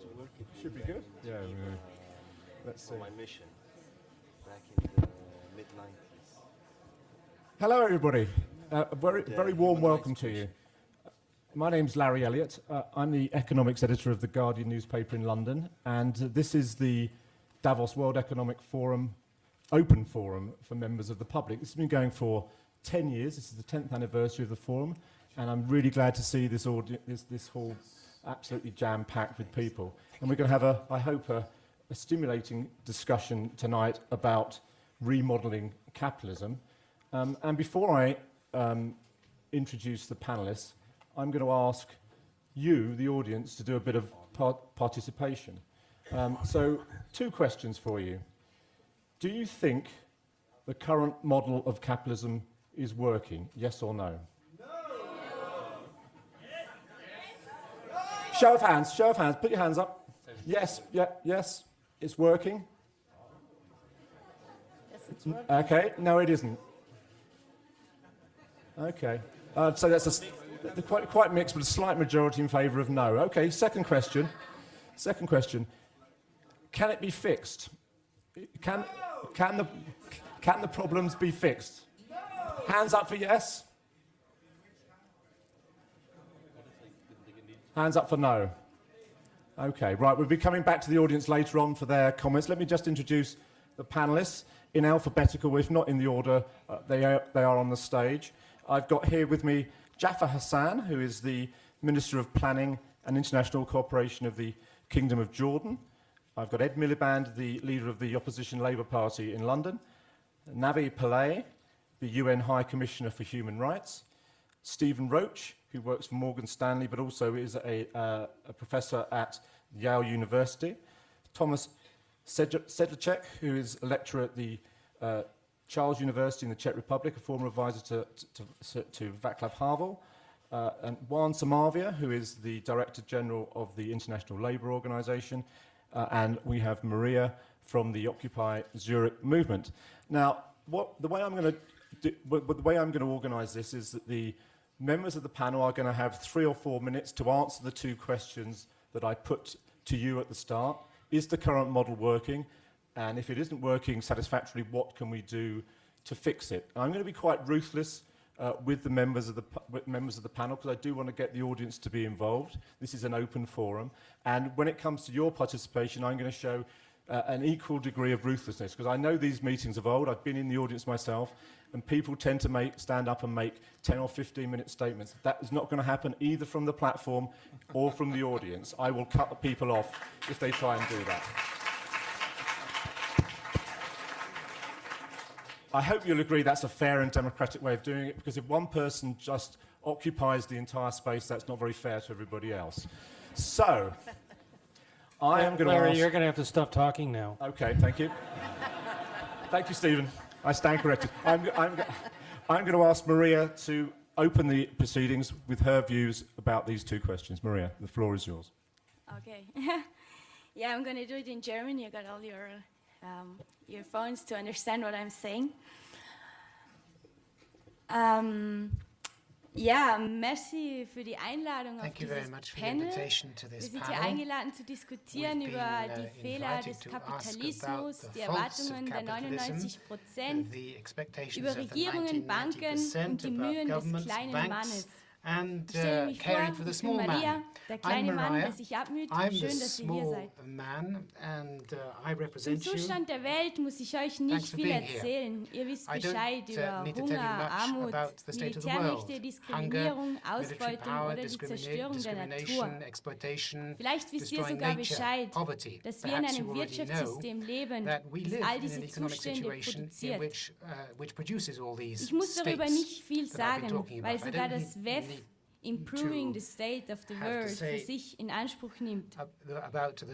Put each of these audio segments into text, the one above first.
used to work at Should be good. Yeah. yeah. uh, Let's see. on my mission back in the mid 90s. Hello, everybody. Uh, a very, Yeah, very warm welcome to you. My name's Larry Elliott. Uh, I'm the economics editor of the Guardian newspaper in London, and uh, this is the Davos World Economic Forum open forum for members of the public. This has been going for 10 years. This is the 10th anniversary of the forum, and I'm really glad to see this, audi- this, this hall absolutely jam-packed with people. And we're going to have, a, I hope, a, a stimulating discussion tonight about remodeling capitalism. Um, and before I um, introduce the panelists, I'm going to ask you, the audience, to do a bit of par participation. Um, so, two questions for you. Do you think the current model of capitalism is working? Yes or no? Show of hands, show of hands. Put your hands up. Yes, yeah, yes, it's working. Yes, it's working. Okay, no, it isn't. Okay, uh, so that's a quite, quite mixed, but a slight majority in favour of no. Okay, second question. Second question. Can it be fixed? Can, can, the, can the problems be fixed? Hands up for yes. Hands up for no. Okay, right, we'll be coming back to the audience later on for their comments. Let me just introduce the panelists in alphabetical, if not in the order uh, they, are, they are on the stage. I've got here with me Jafar Hassan, who is the Minister of Planning and International Cooperation of the Kingdom of Jordan. I've got Ed Miliband, the leader of the opposition Labour Party in London. Navi Pillay, the UN High Commissioner for Human Rights. Stephen Roach, who works for Morgan Stanley but also is a, uh, a professor at Yale University. Thomas Sedl- Sedlacek, who is a lecturer at the uh, Charles University in the Czech Republic, a former advisor to, to, to, to Václav Havel. Uh, and Juan Somavía, who is the Director General of the International Labour Organization. Uh, and we have Maria from the Occupy Zurich movement. Now, what, the way I'm going to organise this is that the members of the panel are going to have three or four minutes to answer the two questions that I put to you at the start. Is the current model working? And if it isn't working satisfactorily, what can we do to fix it? I'm going to be quite ruthless uh, with the members of the, members of the panel because I do want to get the audience to be involved. This is an open forum. And when it comes to your participation, I'm going to show uh, an equal degree of ruthlessness because I know these meetings of old. I've been in the audience myself and people tend to make, stand up and make 10 or 15 minute statements. That is not going to happen either from the platform or from the audience. I will cut the people off if they try and do that. I hope you'll agree that's a fair and democratic way of doing it because if one person just occupies the entire space, that's not very fair to everybody else. So, I am going to Larry, ask... you're going to have to stop talking now. Okay, thank you. thank you, Stephen. I stand corrected. I'm, I'm, I'm going to ask Maria to open the proceedings with her views about these two questions. Maria, the floor is yours. Okay. yeah, I'm going to do it in German. You got all your um, earphones to understand what I'm saying. Um, ja, merci für die Einladung auf Thank you very dieses much for the Panel. invitation to Wir this sind hier panel. eingeladen zu diskutieren We've über been, uh, die Fehler invited des to ask Kapitalismus, about the die faults of Erwartungen der capitalism, 99 Prozent, the expectations über of the Regierungen, Banken 90% und die about Mühen des governments, kleinen banks, Mannes. And Ich stelle uh, mich vor, caring for the ich bin small Maria, man. der I'm kleine Mann, Maria. der sich abmüht. I'm the Schön, dass ihr hier small seid. man, and uh, I Zum represent you. Zustand der Welt muss ich euch nicht Thanks for viel being here. erzählen. Ihr wisst I don't Bescheid uh, über need to tell you Hunger, much Armut, about the state of the Militärmächte, world. Diskriminierung, Hunger, military Ausbeutung power, oder die discrimina- Zerstörung der Natur. discrimination, exploitation, Vielleicht wisst ihr destroying sogar nature, Bescheid, poverty. dass wir in Perhaps you einem already know Wirtschaftssystem leben, that we das live all in diese an economic Zustände situation in produziert. which, uh, which produces all these Ich muss darüber states nicht viel that I've been sagen, talking weil about. I sogar don't das need- WEF need Improving the State of the World für sich in Anspruch nimmt. the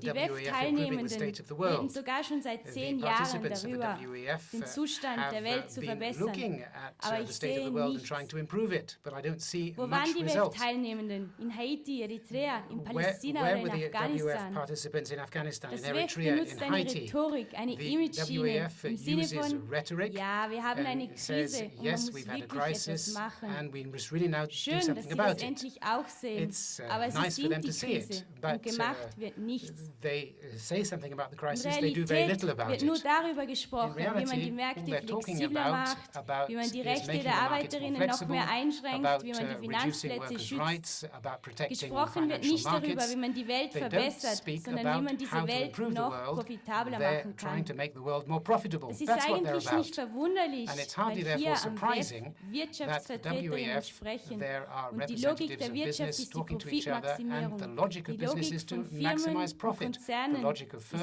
Die WEF improving the WEF-Teilnehmenden state of the reden sogar schon seit zehn Jahren darüber, WEF den uh, Zustand der uh, Welt zu been verbessern. looking at Aber uh, ich the state of sehe the world and nichts. trying to improve it, but I don't see Wo waren die. WEF-Teilnehmenden? In Haiti, Eritrea, in Palästina where oder in the WEF Afghanistan? participants in Afghanistan, Das WEF benutzt in eine Haiti? Rhetorik, eine The Image-Schiene WEF im Sinne uses von, rhetoric ja, wir haben eine says, Krise und man yes, muss we've had a wirklich etwas crisis machen. and we must really now do Schön, dass Sie letztendlich auch sehen, it's, uh, aber sie nice sind die Krise. But, und gemacht wird nichts. They say something about the crisis, they do very little about wird nur darüber gesprochen, reality, wie man die Märkte flexibler macht, about, wie man die Rechte der Arbeiterinnen noch mehr einschränkt, about, uh, wie man die Finanzplätze schützt. Rights, Gesprochen wird nicht darüber, wie man die Welt verbessert, sondern wie man diese Welt noch profitabler machen kann. Das ist eigentlich nicht verwunderlich, weil hier am Wirtschaftsvertreterinnen sprechen und die Logik der Wirtschaft ist die Profitmaximierung. Die Logik von Firmen und Konzernen ist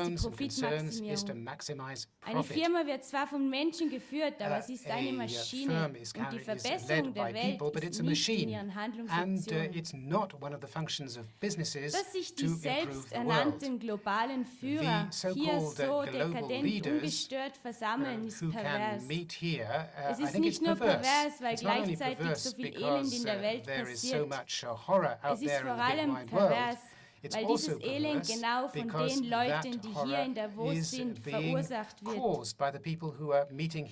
die Profitmaximierung. Eine Firma wird zwar von Menschen geführt, aber sie ist eine Maschine und die Verbesserung der Welt ist nicht in ihren Handlungsoptionen. Dass sich die selbsternannten globalen Führer hier so dekadent ungestört versammeln, ist pervers. Es ist nicht nur pervers, weil gleichzeitig so viel Elend in der Welt passiert, so es ist vor allem pervers, weil dieses Elend genau von den Leuten, die hier in Davos sind, verursacht wird.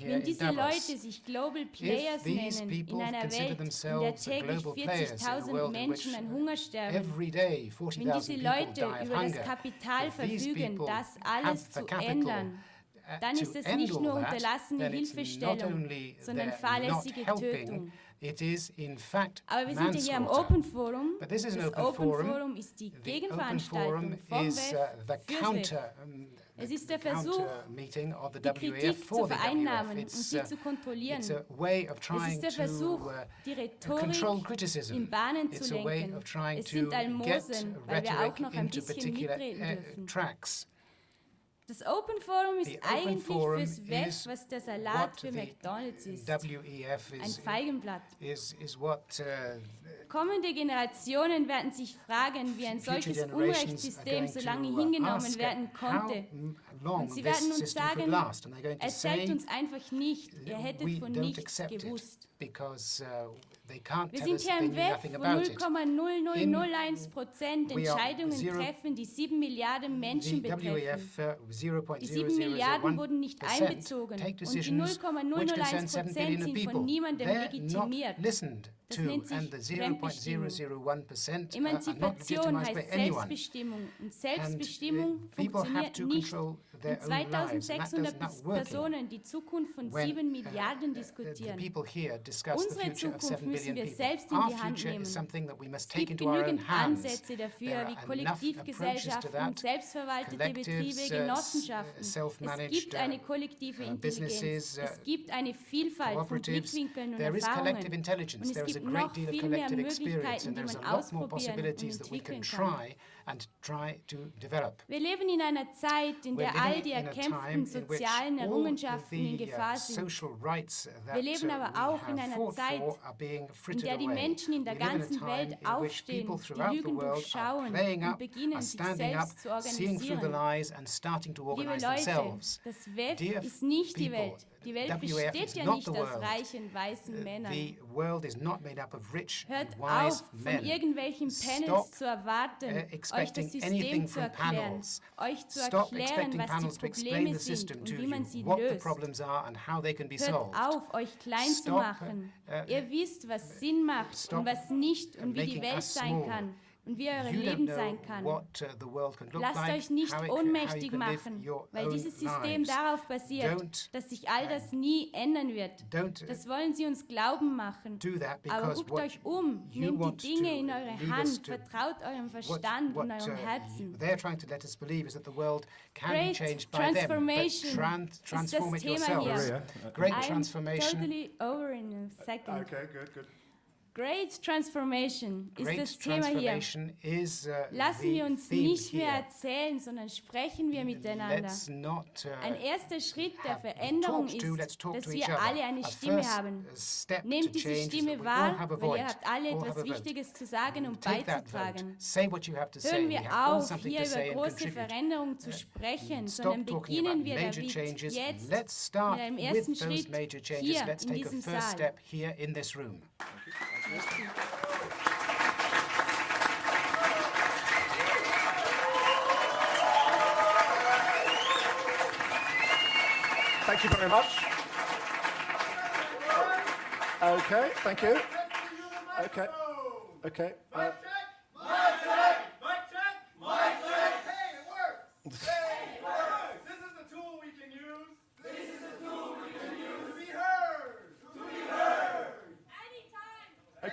Wenn diese Leute sich Global Players nennen, in einer Welt, in der täglich 40.000 Menschen an Hunger sterben, wenn diese Leute über das Kapital verfügen, das alles zu ändern, dann ist es nicht nur unterlassene Hilfestellung, sondern fahrlässige Tötung. It is in fact Aber wir sind hier Open Forum. But this is an open, open forum. forum. ist die the open forum is, uh, the counter, um, Es ist der Versuch, die Kritik zu vereinnahmen und sie uh, zu kontrollieren. Es ist der Versuch, uh, die Rhetorik in Bahnen zu lenken. Es sind Almosen, weil wir auch noch ein bisschen mitreden uh, dürfen. Das Open Forum ist The eigentlich Forum fürs Web, was der Salat für McDonald's ist. WEF is, Ein Feigenblatt. Is, is what, uh, Kommende Generationen werden sich fragen, wie ein solches Unrechtssystem so lange hingenommen werden konnte. Und sie werden uns sagen, erzählt uns einfach nicht, ihr hättet von nichts gewusst. Because, uh, wir sind hier im Web, wo 0,0001 Prozent Entscheidungen treffen, die 7 Milliarden Menschen betreffen. Die 7 Milliarden wurden nicht einbezogen und die 0,001 Prozent sind von niemandem legitimiert. Das nennt sich Fremdbestimmung. Emanzipation heißt Selbstbestimmung und Selbstbestimmung funktioniert nicht mit 2600 Personen die Zukunft von 7 Milliarden diskutieren. Unsere Zukunft müssen wir selbst in die Hand nehmen. Es gibt genügend Ansätze dafür, wie Kollektivgesellschaften, selbstverwaltete Betriebe, Genossenschaften. Es gibt eine kollektive Intelligenz. Es gibt eine Vielfalt von Blickwinkeln und Erfahrungen. Und es gibt noch viel mehr Möglichkeiten, die man ausprobieren und entwickeln kann and try to develop. Wir leben in einer Zeit, in der all die erkämpften sozialen Errungenschaften in Gefahr sind. Wir leben aber auch in einer Zeit, in der die Menschen in der ganzen Welt aufstehen, die Lügen durchschauen und beginnen, sich selbst zu organisieren. Liebe Leute, das Web ist nicht die Welt. Die Welt besteht ja nicht aus reichen weißen Männern. Hört auf, von irgendwelchen Panels zu erwarten, euch das System zu erklären, euch zu erklären, was die Probleme sind und wie man sie löst. Hört auf, euch klein zu machen. Ihr wisst, was Sinn macht und was nicht und wie die Welt sein kann und wie euer Leben sein kann. Lasst euch nicht ohnmächtig machen, weil dieses System darauf basiert, dass sich all das nie ändern wird. Das wollen sie uns glauben machen. Aber guckt euch um, nehmt die Dinge in eure Hand, vertraut eurem Verstand und eurem Herzen. Great Transformation ist das Thema hier. Great Transformation. I'm totally over in a second. Okay, good, good. Great Transformation ist Great das Thema hier. Is, uh, Lassen wir uns nicht mehr erzählen, sondern sprechen wir miteinander. Not, uh, Ein erster Schritt der Veränderung to, ist, dass wir alle eine Stimme haben. Nehmt diese Stimme wahr, weil ihr habt alle etwas Wichtiges zu sagen und beizutragen. Hören wir auf, hier über große Veränderungen zu sprechen, uh, sondern beginnen wir damit jetzt mit einem ersten Schritt hier in diesem Saal. Thank you very much. Okay, thank you. Okay. Okay. Uh,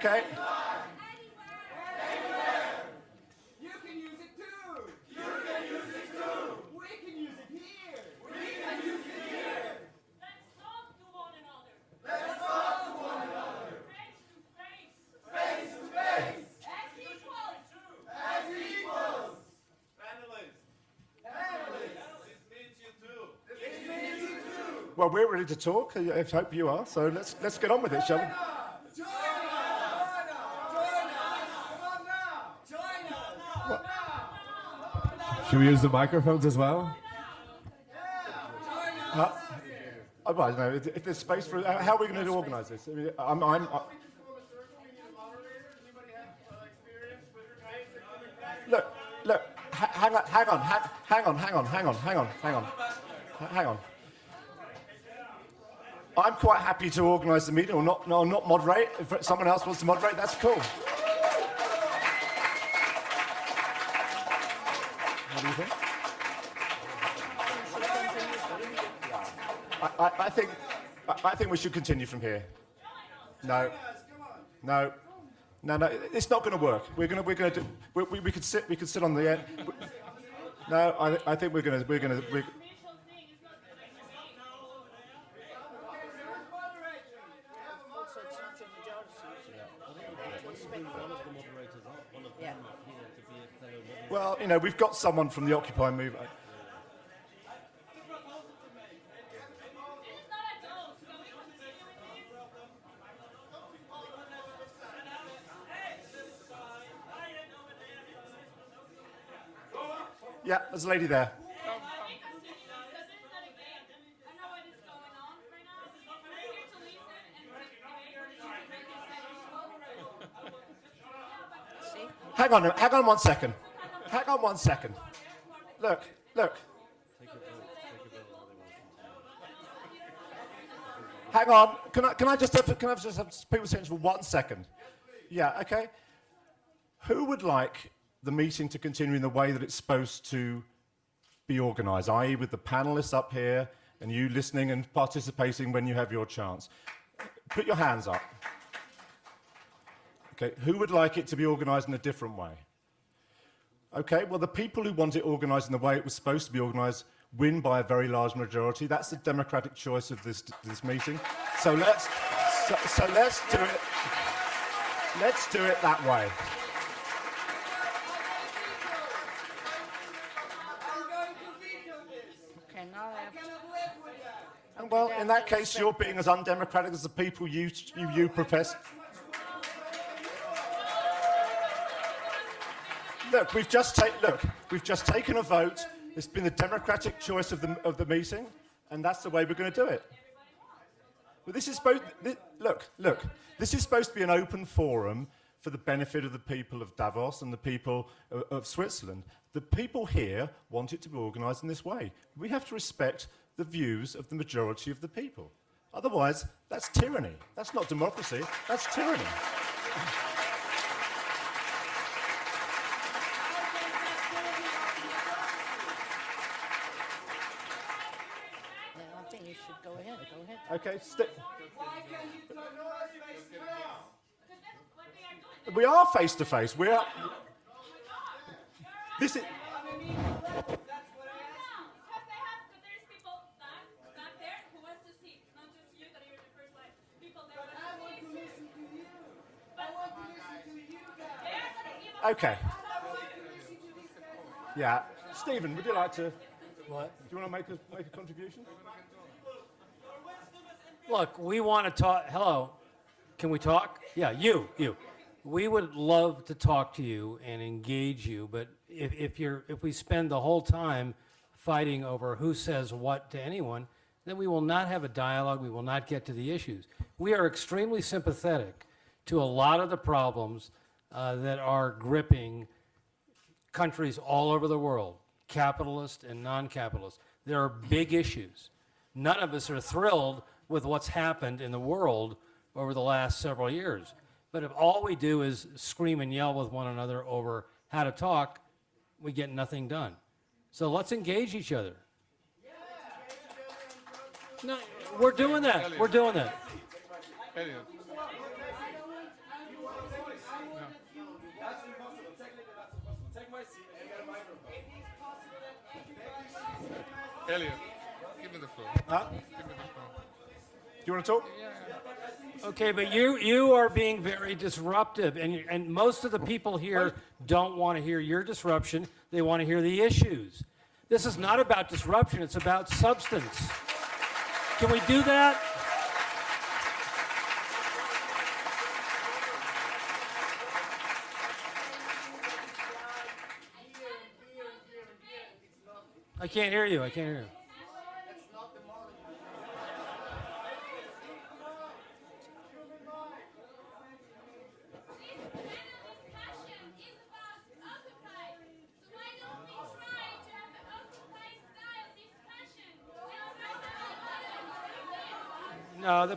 too. You can use it too. Where can use it here? Where can use it here? Let's not to one another. Let's not to one another. Peace to peace. Peace to peace. As equals. As equals. And the least. And the least is mentioned too. Too. Well, we're ready to talk. I I hope you are. So let's let's get on with it, shall we? Join us. Join us. Join us. Come on now. Join us. Come on now. Should we use the microphones as well? Uh, oh, well, no, if there's space for uh, how are we going to organise this? I mean, uh, I'm, I'm, I, look, look, hang on, hang on, hang on, hang on, hang on, hang on, hang on, hang on. I'm quite happy to organise the meeting, or not, no, not moderate. If someone else wants to moderate, that's cool. You? I, I, I think I, I think we should continue from here. No, no, no, no. It's not going to work. We're going to we're going to we, we, we could sit we could sit on the end. No, I, I think we're going to we're going to. We're, Official thing is not the next thing. Well, you know, we've got someone from the Occupy movement. Yeah, there's a lady there. Hang on, hang on one second. Hang on one second. Look, look. Hang on. Can I, can I just have, can I just have people's attention for one second? Yeah, okay. Who would like the meeting to continue in the way that it's supposed to be organised, i.e. with the panellists up here and you listening and participating when you have your chance? Put your hands up. Okay, who would like it to be organised in a different way? Okay, well, the people who want it organised in the way it was supposed to be organised win by a very large majority. That's the democratic choice of this, this meeting. So let's, so, so let's do it. Let's do it that way. I'm going to veto this. Okay, now I I have cannot live with that. And well, in that case, you're being as undemocratic as the people you, you, you profess. Look, we've just ta- look, we've just taken a vote. It's been the democratic choice of the, of the meeting, and that's the way we're going to do it. But this is supposed. Thi- look, look. This is supposed to be an open forum for the benefit of the people of Davos and the people of, of Switzerland. The people here want it to be organised in this way. We have to respect the views of the majority of the people. Otherwise, that's tyranny. That's not democracy. That's tyranny. Want to listen to you guys. Are gonna give us. Okay. I want to listen to these guys. Yeah. Stephen, would you like to? What? Do you want to make a make a contribution? Look, we want to talk. Hello, can we talk? Yeah, you, you. We would love to talk to you and engage you, but if, if you're if we spend the whole time fighting over who says what to anyone, then we will not have a dialogue. We will not get to the issues. We are extremely sympathetic to a lot of the problems uh, that are gripping countries all over the world, capitalist and non-capitalist. There are big issues. None of us are thrilled with what's happened in the world over the last several years. But if all we do is scream and yell with one another over how to talk, we get nothing done. So let's engage each other. No, we're doing that. We're doing that. Elliott. Elliott, give me the floor. Huh? You want to talk? Okay, but you you are being very disruptive, and and most of the people here don't want to hear your disruption. They want to hear the issues. This is not about disruption; it's about substance. Can we do that? I can't hear you. I can't hear you.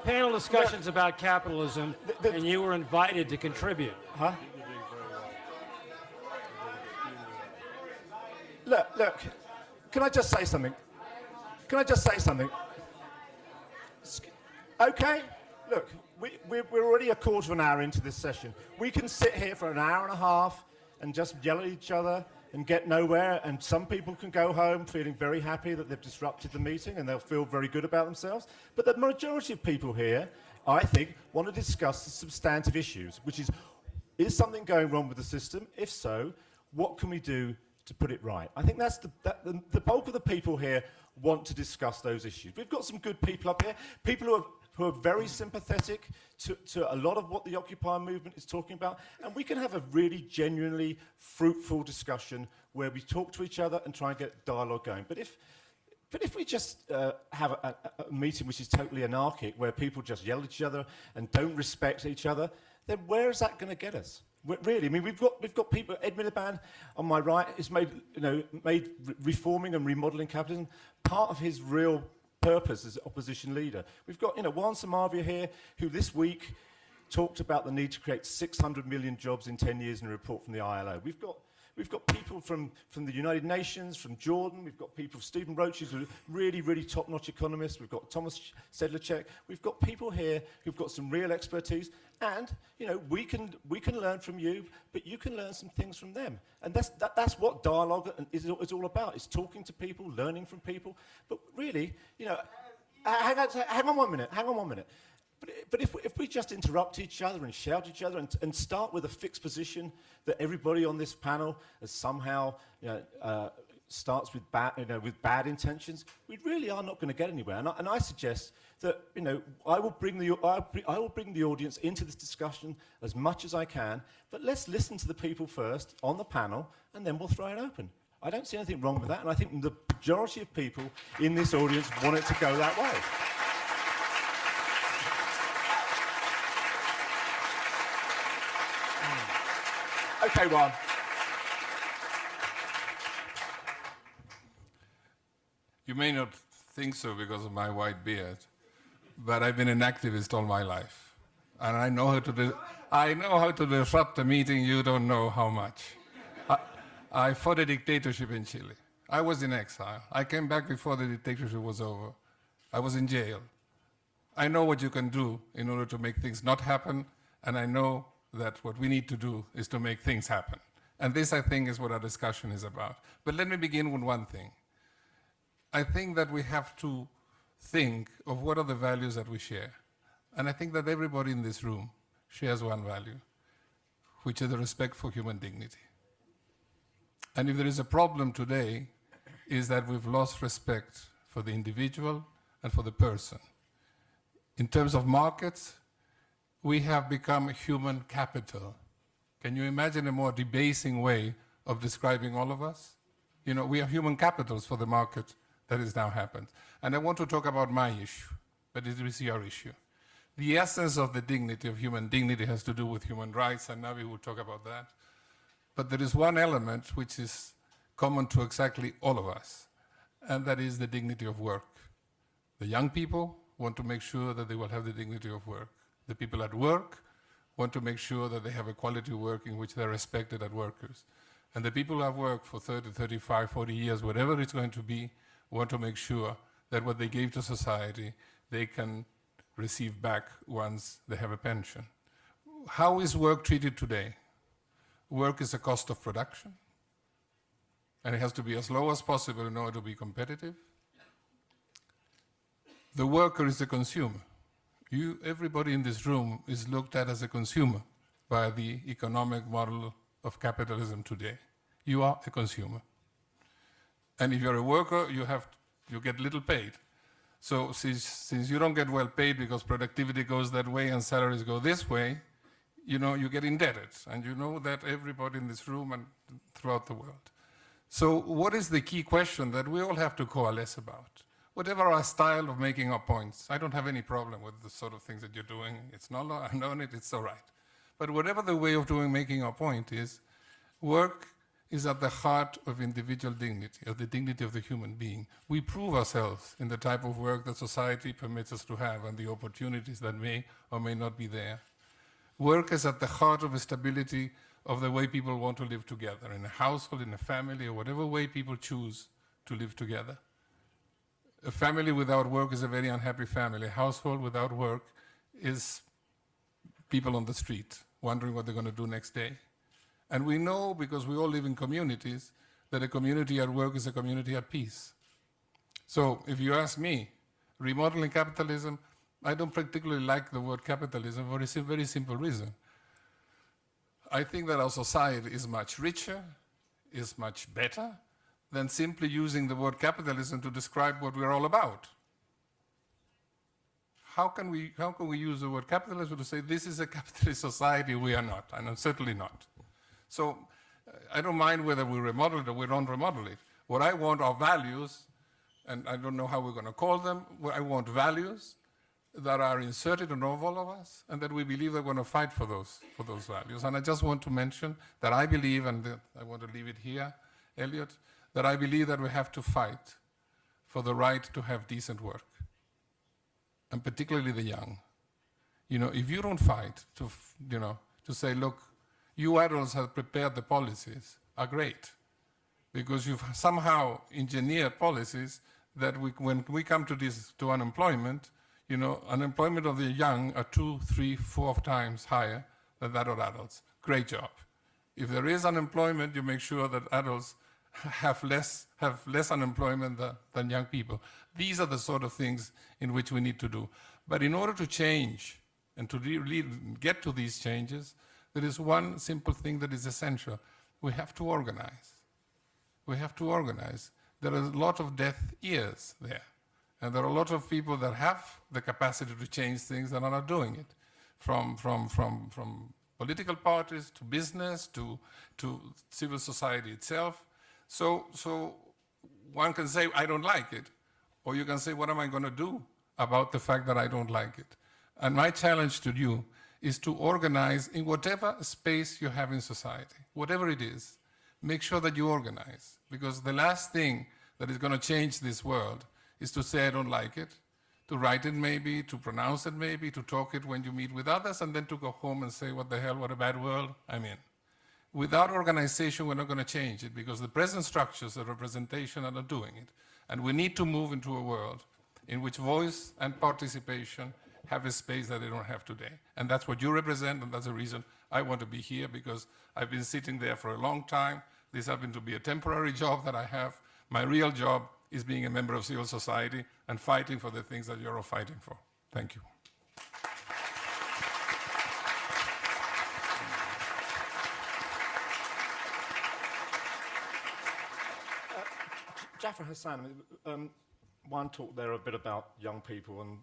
Panel discussion's about capitalism, the- and you were invited to contribute. Huh? Look, look. Can I just say something? Can I just say something? Okay, look, we, we're, we're already a quarter of an hour into this session. We can sit here for an hour and a half and just yell at each other and get nowhere, and some people can go home feeling very happy that they've disrupted the meeting and they'll feel very good about themselves. But the majority of people here, I think, want to discuss the substantive issues, which is is something going wrong with the system? If so, what can we do to put it right? I think that's the, that, the, the bulk of the people here want to discuss those issues. We've got some good people up here, people who are, who are very sympathetic to, to a lot of what the Occupy movement is talking about, and we can have a really genuinely fruitful discussion where we talk to each other and try and get dialogue going. But if, but if we just uh, have a, a, meeting which is totally anarchic, where people just yell at each other and don't respect each other, then where is that going to get us? Really, I mean, we've got we've got people. Ed Miliband on my right has made you know made re- reforming and remodeling capitalism part of his real purpose as opposition leader. We've got you know Juan Somavía here, who this week talked about the need to create 600 million jobs in 10 years in a report from the ILO. We've got We've got people from, from the United Nations, from Jordan. We've got people, Stephen Roach, who's a really, really top-notch economist. We've got Thomas Sedlacek. We've got people here who've got some real expertise. And, you know, we can, we can learn from you, but you can learn some things from them. And that's, that, that's what dialogue is, is all about. It's talking to people, learning from people. But really, you know, hang on, hang on one minute, hang on one minute. But, but if, we- if we just interrupt each other and shout each other and, and start with a fixed position that everybody on this panel has somehow you know, uh, starts with bad, you know, with bad intentions, we really are not going to get anywhere. And I, and I suggest that you know, I will, bring the, I will bring the audience into this discussion as much as I can, but let's listen to the people first on the panel, and then we'll throw it open. I don't see anything wrong with that, and I think the majority of people in this audience want it to go that way. Okay, Ron. You may not think so because of my white beard, but I've been an activist all my life. And I know how to, I know how to disrupt a meeting you don't know how much. I, I fought a dictatorship in Chile. I was in exile. I came back before the dictatorship was over. I was in jail. I know what you can do in order to make things not happen, and I know that what we need to do is to make things happen. And this, I think, is what our discussion is about. But let me begin with one thing. I think that we have to think of what are the values that we share. And I think that everybody in this room shares one value, which is the respect for human dignity. And if there is a problem today, is that we've lost respect for the individual and for the person. In terms of markets, we have become human capital. Can you imagine a more debasing way of describing all of us? You know, we are human capitals for the market that has now happened. And I want to talk about my issue, but it is your issue. The essence of the dignity of human dignity has to do with human rights, and Navi will talk about that. But there is one element which is common to exactly all of us, and that is the dignity of work. The young people want to make sure that they will have the dignity of work. The people at work want to make sure that they have a quality work in which they're respected as workers. And the people who have worked for 30, 35, 40 years, whatever it's going to be, want to make sure that what they gave to society, they can receive back once they have a pension. How is work treated today? Work is a cost of production, and it has to be as low as possible in order to be competitive. The worker is the consumer. You, everybody in this room is looked at as a consumer by the economic model of capitalism today. You are a consumer. And if you're a worker, you, have, you get little paid. So since, since you don't get well paid because productivity goes that way and salaries go this way, you know, you get indebted. And you know that everybody in this room and throughout the world. So what is the key question that we all have to coalesce about? Whatever our style of making our points, I don't have any problem with the sort of things that you're doing. It's not, I've known it, it's all right. But whatever the way of doing making our point is, work is at the heart of individual dignity, of the dignity of the human being. We prove ourselves in the type of work that society permits us to have and the opportunities that may or may not be there. Work is at the heart of the stability of the way people want to live together, in a household, in a family, or whatever way people choose to live together. A family without work is a very unhappy family. A household without work is people on the street wondering what they're going to do next day. And we know, because we all live in communities, that a community at work is a community at peace. So if you ask me, remodeling capitalism, I don't particularly like the word capitalism for a very simple reason. I think that our society is much richer, is much better, than simply using the word capitalism to describe what we're all about. How can, we, how can we use the word capitalism to say this is a capitalist society? We are not, and I'm certainly not. So uh, I don't mind whether we remodel it or we don't remodel it. What I want are values, and I don't know how we're going to call them. I want values that are inserted in all of us, and that we believe we're going to fight for those, for those values. And I just want to mention that I believe, and I want to leave it here, Elliott, that I believe that we have to fight for the right to have decent work, and particularly the young. You know, if you don't fight to, you know, to say, look, you adults have prepared the policies, are great, because you've somehow engineered policies that we, when we come to this, to unemployment, you know, unemployment of the young are two, three, four times higher than that of adults. Great job. If there is unemployment, you make sure that adults have less, have less unemployment than, than young people. These are the sort of things in which we need to do. But in order to change and to really get to these changes, there is one simple thing that is essential. We have to organize. We have to organize. There are a lot of deaf ears there. And there are a lot of people that have the capacity to change things and are not doing it. From, from, from, from political parties to business to, to civil society itself. So, so one can say, I don't like it. Or you can say, what am I going to do about the fact that I don't like it? And my challenge to you is to organize in whatever space you have in society, whatever it is, make sure that you organize. Because the last thing that is going to change this world is to say, I don't like it, to write it maybe, to pronounce it maybe, to talk it when you meet with others, and then to go home and say, what the hell, what a bad world I'm in. Without organization, we're not going to change it because the present structures of representation are not doing it. And we need to move into a world in which voice and participation have a space that they don't have today. And that's what you represent, and that's the reason I want to be here, because I've been sitting there for a long time. This happened to be a temporary job that I have. My real job is being a member of civil society and fighting for the things that you're all fighting for. Thank you. Jafar Hassan, um, Juan talked there a bit about young people, and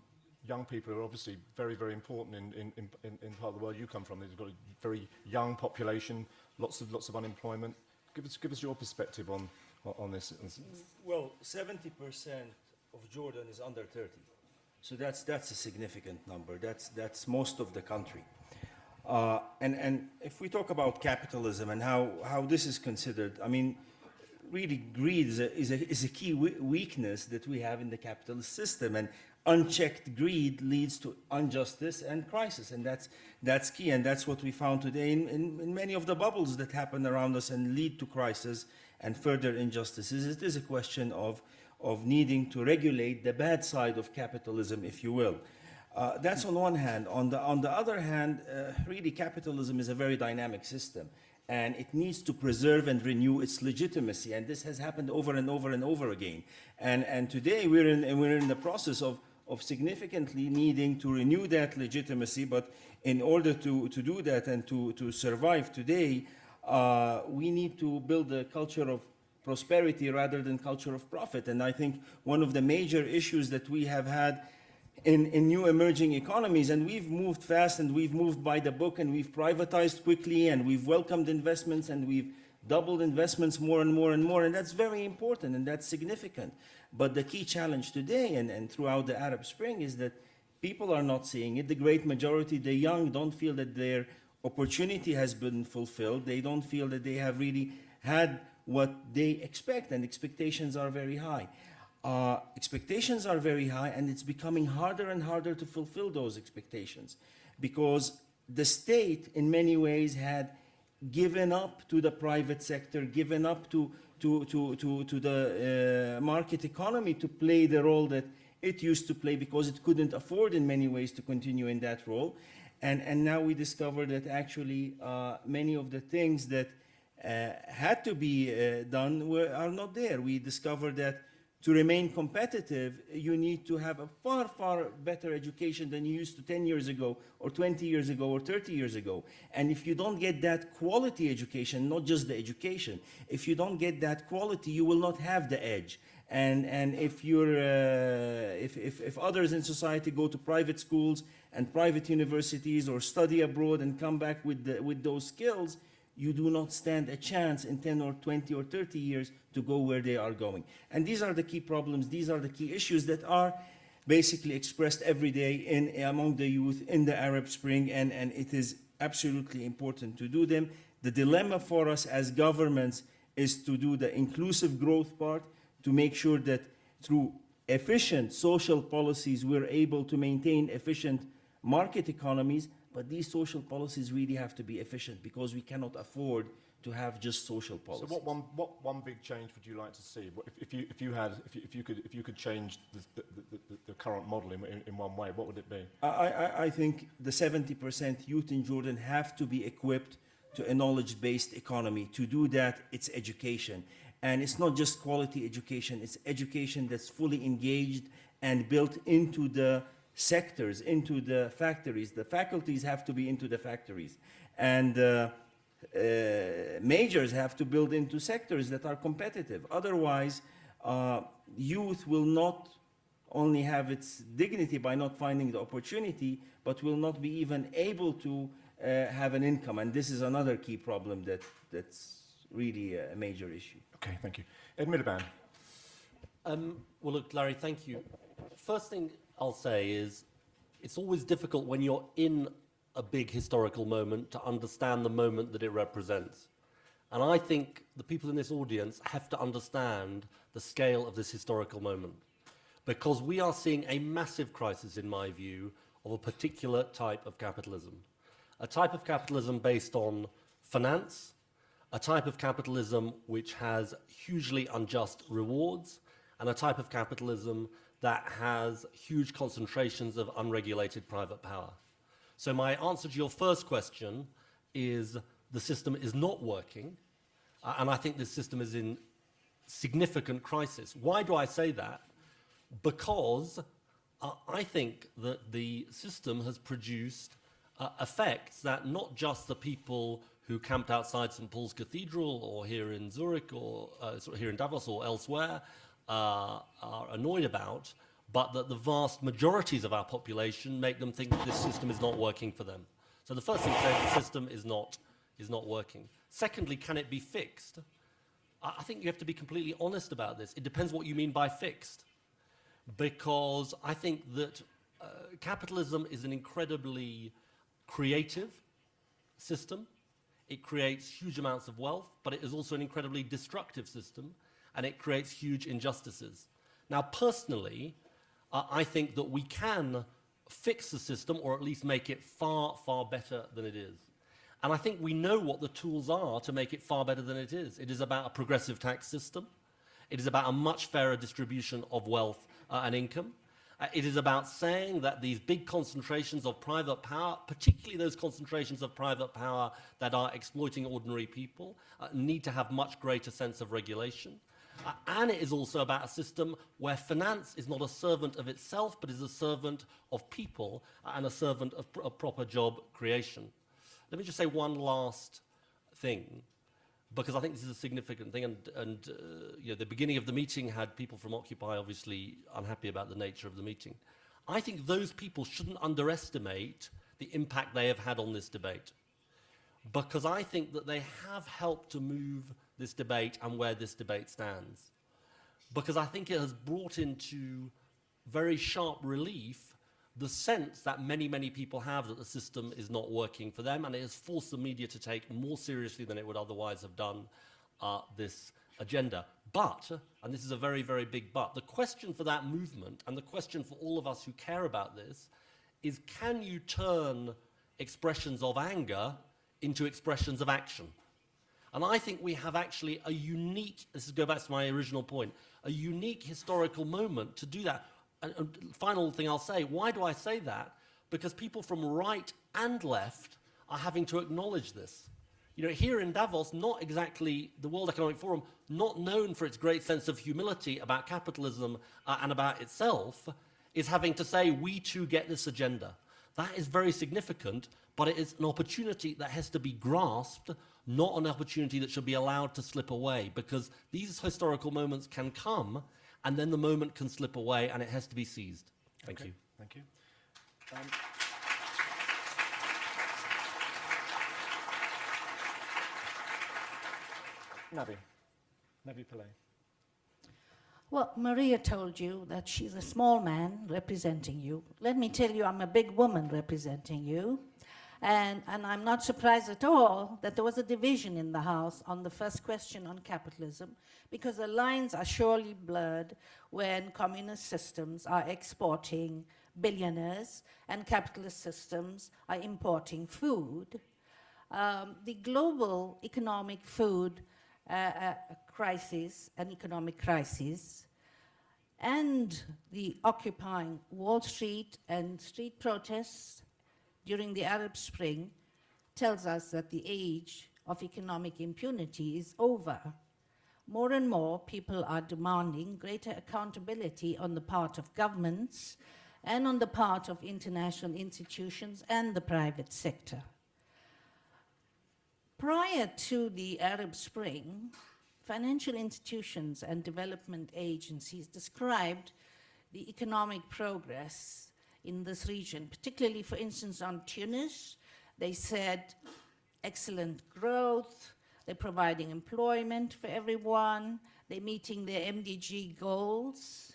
young people are obviously very, very important in, in, in, in part of the world you come from. They've got a very young population, lots of, lots of unemployment. Give us, give us your perspective on, on this. Well, 70% of Jordan is under 30. So that's, that's a significant number. That's, that's most of the country. Uh, and, and if we talk about capitalism and how, how this is considered, I mean, really greed is a, is a, is a key weakness that we have in the capitalist system. And unchecked greed leads to injustice and crisis, and that's that's key, and that's what we found today in, in, in many of the bubbles that happen around us and lead to crisis and further injustices. It is a question of of needing to regulate the bad side of capitalism, if you will. Uh, that's on one hand. On the, on the other hand, uh, really capitalism is a very dynamic system and it needs to preserve and renew its legitimacy. And this has happened over and over and over again. And, and today we're in, we're in the process of, of significantly needing to renew that legitimacy. But in order to, to do that and to, to survive today, uh, we need to build a culture of prosperity rather than culture of profit. And I think one of the major issues that we have had in, in new emerging economies, and we've moved fast and we've moved by the book and we've privatized quickly and we've welcomed investments and we've doubled investments more and more and more, and that's very important and that's significant. But the key challenge today and, and throughout the Arab Spring is that people are not seeing it. The great majority, the young, don't feel that their opportunity has been fulfilled. They don't feel that they have really had what they expect, and expectations are very high. Uh, expectations are very high, and it's becoming harder and harder to fulfill those expectations because the state, in many ways, had given up to the private sector, given up to, to, to, to, to the uh, market economy to play the role that it used to play because it couldn't afford in many ways to continue in that role. And, and now we discover that actually uh, many of the things that uh, had to be uh, done were, are not there. We discovered that to remain competitive, you need to have a far, far better education than you used to 10 years ago, or 20 years ago, or 30 years ago. And if you don't get that quality education, not just the education, if you don't get that quality, you will not have the edge. And, and if, you're, uh, if, if, if others in society go to private schools and private universities or study abroad and come back with, the, with those skills, you do not stand a chance in 10 or 20 or 30 years to go where they are going. And these are the key problems, these are the key issues that are basically expressed every day in, among the youth in the Arab Spring, and, and it is absolutely important to do them. The dilemma for us as governments is to do the inclusive growth part, to make sure that through efficient social policies, we're able to maintain efficient market economies, but these social policies really have to be efficient because we cannot afford to have just social So policies. what one, what one big change would you like to see? If, if, you, if, you had, if, you, if, you could, if you could change the, the, the, the, the current model in, in, in one way, what would it be? I, I, I think the 70% youth in Jordan have to be equipped to a knowledge-based economy. To do that, it's education. And it's not just quality education, it's education that's fully engaged and built into the sectors, into the factories. The faculties have to be into the factories. And uh, uh, majors have to build into sectors that are competitive. Otherwise, uh, youth will not only have its dignity by not finding the opportunity, but will not be even able to uh, have an income. And this is another key problem that, that's really a major issue. Okay, thank you. Ed Miliband. Um, well, look, Larry, thank you. First thing I'll say is it's always difficult when you're in a big historical moment to understand the moment that it represents. And I think the people in this audience have to understand the scale of this historical moment because we are seeing a massive crisis, in my view, of a particular type of capitalism. A type of capitalism based on finance, a type of capitalism which has hugely unjust rewards, and a type of capitalism that has huge concentrations of unregulated private power. So my answer to your first question is the system is not working, uh, and I think this system is in significant crisis. Why do I say that? Because uh, I think that the system has produced uh, effects that not just the people who camped outside St. Paul's Cathedral or here in Zurich or uh, here in Davos or elsewhere uh, are annoyed about, but that the vast majorities of our population make them think that this system is not working for them. So the first thing to say, is the system is not, is not working. Secondly, can it be fixed? I think you have to be completely honest about this. It depends what you mean by fixed. Because I think that uh, capitalism is an incredibly creative system. It creates huge amounts of wealth, but it is also an incredibly destructive system, and it creates huge injustices. Now, personally, uh, I think that we can fix the system or at least make it far, far better than it is. And I think we know what the tools are to make it far better than it is. It is about a progressive tax system. It is about a much fairer distribution of wealth uh, and income. Uh, it is about saying that these big concentrations of private power, particularly those concentrations of private power that are exploiting ordinary people, uh, need to have much greater sense of regulation. And it is also about a system where finance is not a servant of itself, but is a servant of people and a servant of, pr- proper job creation. Let me just say one last thing, because I think this is a significant thing. And, and uh, you know, the beginning of the meeting had people from Occupy obviously unhappy about the nature of the meeting. I think those people shouldn't underestimate the impact they have had on this debate, because I think that they have helped to move this debate and where this debate stands. Because I think it has brought into very sharp relief the sense that many, many people have that the system is not working for them, and it has forced the media to take more seriously than it would otherwise have done uh, this agenda. But, and this is a very, very big but, the question for that movement and the question for all of us who care about this is can you turn expressions of anger into expressions of action? And I think we have actually a unique, this is go back to my original point, a unique historical moment to do that. And, and final thing I'll say, why do I say that? Because people from right and left are having to acknowledge this. You know, here in Davos, not exactly the World Economic Forum, not known for its great sense of humility about capitalism uh, and about itself, is having to say, we too get this agenda. That is very significant, but it is an opportunity that has to be grasped, not an opportunity that should be allowed to slip away, because these historical moments can come, and then the moment can slip away, and it has to be seized. Thank you. Thank you. Um, Navi. Navi Pillay. Well, Maria told you that she's a small man representing you. Let me tell you, I'm a big woman representing you. And, and I'm not surprised at all that there was a division in the House on the first question on capitalism, because the lines are surely blurred when communist systems are exporting billionaires and capitalist systems are importing food. Um, the global economic food uh, uh, crisis, an economic crisis, and the occupying Wall Street and street protests during the Arab Spring tells us that the age of economic impunity is over. More and more people are demanding greater accountability on the part of governments and on the part of international institutions and the private sector. Prior to the Arab Spring, financial institutions and development agencies described the economic progress in this region, particularly, for instance, on Tunis. They said excellent growth, they're providing employment for everyone, they're meeting their MDG goals.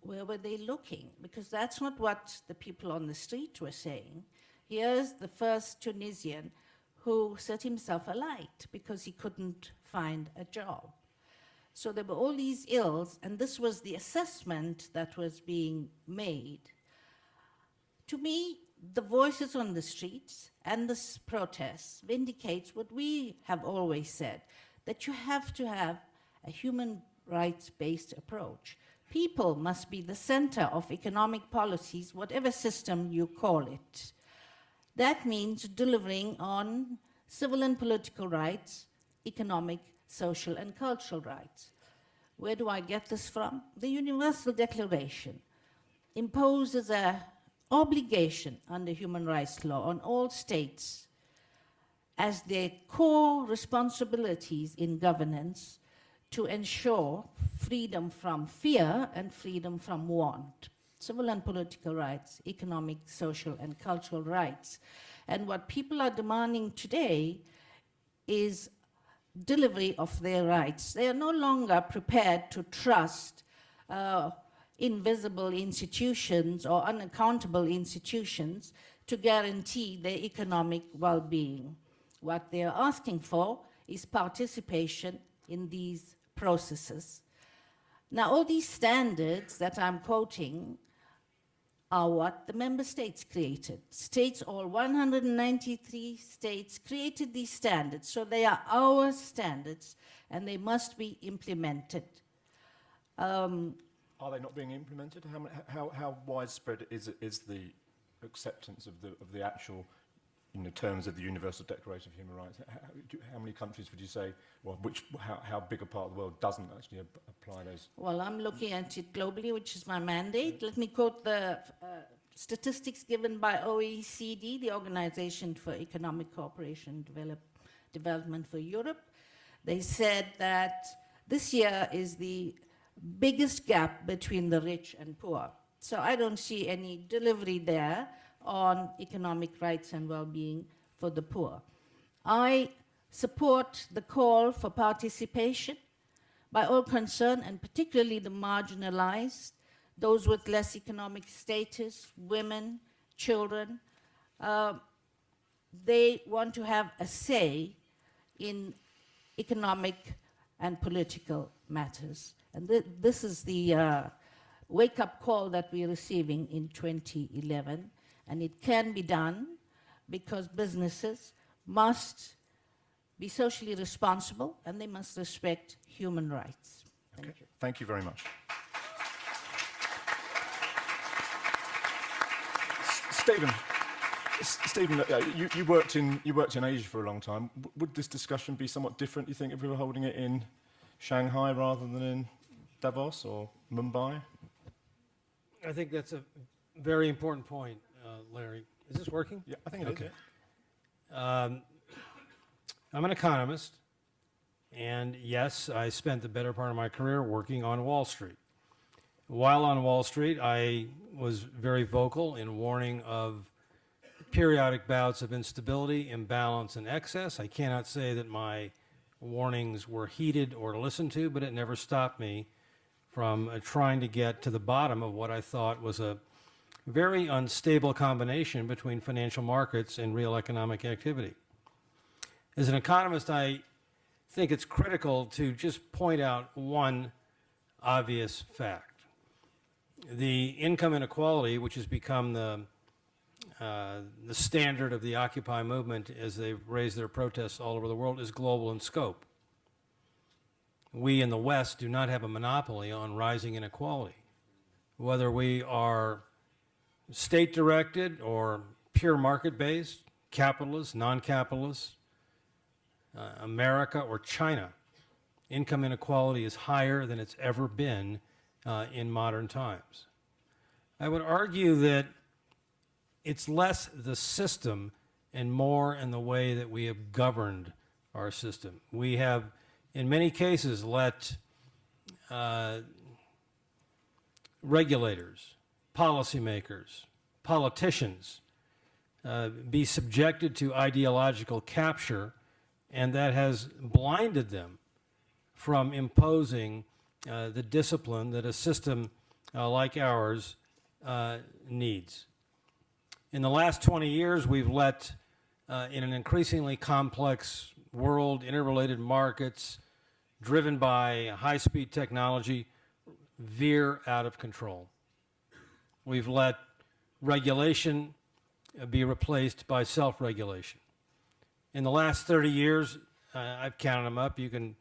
Where were they looking? Because that's not what the people on the street were saying. Here's the first Tunisian who set himself alight because he couldn't find a job. So there were all these ills, and this was the assessment that was being made. To me, the voices on the streets and the protests vindicates what we have always said, that you have to have a human rights-based approach. People must be the center of economic policies, whatever system you call it. That means delivering on civil and political rights, economic, social, and cultural rights. Where do I get this from? The Universal Declaration imposes a obligation under human rights law on all states as their core responsibilities in governance to ensure freedom from fear and freedom from want, civil and political rights, economic, social, and cultural rights. And what people are demanding today is delivery of their rights. They are no longer prepared to trust uh, invisible institutions or unaccountable institutions to guarantee their economic well-being. What they are asking for is participation in these processes. Now, all these standards that I'm quoting are what the member states created. States, all 193 states, created these standards. So they are our standards and they must be implemented. Um, Are they not being implemented? How, how, how widespread is, is the acceptance of the, of the actual in the terms of the Universal Declaration of Human Rights? How, do, how many countries would you say, or which, how, how big a part of the world doesn't actually ap- apply those? Well, I'm looking at it globally, which is my mandate. Let me quote the uh, statistics given by OECD, the Organization for Economic Cooperation and Develop, Development for Europe. They said that this year is the biggest gap between the rich and poor. So I don't see any delivery there on economic rights and well-being for the poor. I support the call for participation by all concerned, and particularly the marginalized, those with less economic status, women, children. Uh, they want to have a say in economic and political matters. And th- this is the uh, wake up call that we're receiving in 2011. And it can be done because businesses must be socially responsible and they must respect human rights. Thank you. Thank you very much. Stephen, Stephen, uh, you, you worked in you worked in Asia for a long time. W- would this discussion be somewhat different? You think if we were holding it in Shanghai rather than in Davos or Mumbai? I think that's a very important point, uh, Larry. Is this working? Yeah, I think it is. Okay. Um, I'm an economist, and yes, I spent the better part of my career working on Wall Street. While on Wall Street, I was very vocal in warning of periodic bouts of instability, imbalance, and excess. I cannot say that my warnings were heeded or listened to, but it never stopped me from uh, trying to get to the bottom of what I thought was a very unstable combination between financial markets and real economic activity. As an economist, I think it's critical to just point out one obvious fact. The income inequality, which has become the, uh, the standard of the Occupy movement as they've raised their protests all over the world, is global in scope. We in the West do not have a monopoly on rising inequality. Whether we are state directed or pure market based, capitalist, non capitalist, uh, America or China, income inequality is higher than it's ever been uh, in modern times. I would argue that it's less the system and more in the way that we have governed our system. We have, in many cases, let uh, regulators, policymakers, politicians uh, be subjected to ideological capture, and that has blinded them from imposing uh, the discipline that a system uh, like ours uh, needs. In the last 20 years, we've let, uh, in an increasingly complex world, interrelated markets, driven by high speed technology, veer out of control. We've let regulation uh, be replaced by self regulation. In the last 30 years, uh, I've counted them up, you can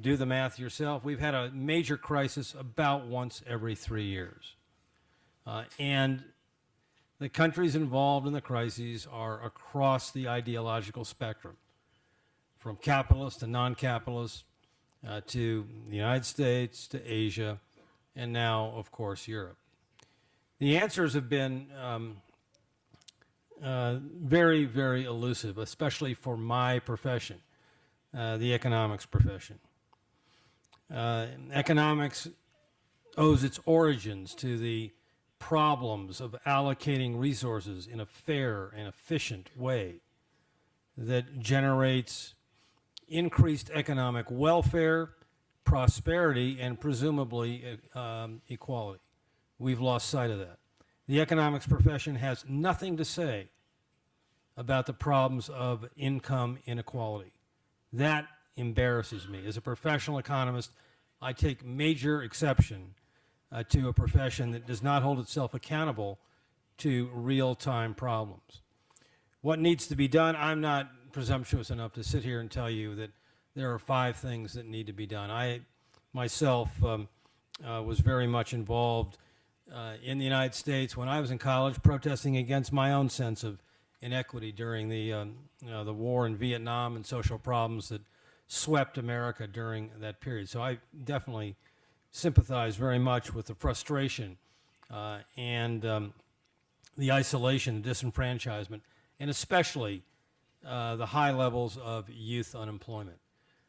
do the math yourself. We've had a major crisis about once every three years. Uh, and the countries involved in the crises are across the ideological spectrum, from capitalist to non capitalist, uh, to the United States, to Asia, and now, of course, Europe. The answers have been um, uh, very, very elusive, especially for my profession, uh, the economics profession. Uh, economics owes its origins to the problems of allocating resources in a fair and efficient way that generates increased economic welfare, prosperity, and presumably uh, um, equality. We've lost sight of that. The economics profession has nothing to say about the problems of income inequality. That embarrasses me. As a professional economist, I take major exception uh, to a profession that does not hold itself accountable to real-time problems. What needs to be done, I'm not presumptuous enough to sit here and tell you that there are five things that need to be done. I myself um, uh, was very much involved uh, in the United States when I was in college protesting against my own sense of inequity during the, um, you know, the war in Vietnam and social problems that swept America during that period. So I definitely sympathize very much with the frustration uh, and um, the isolation, the disenfranchisement, and especially uh, the high levels of youth unemployment.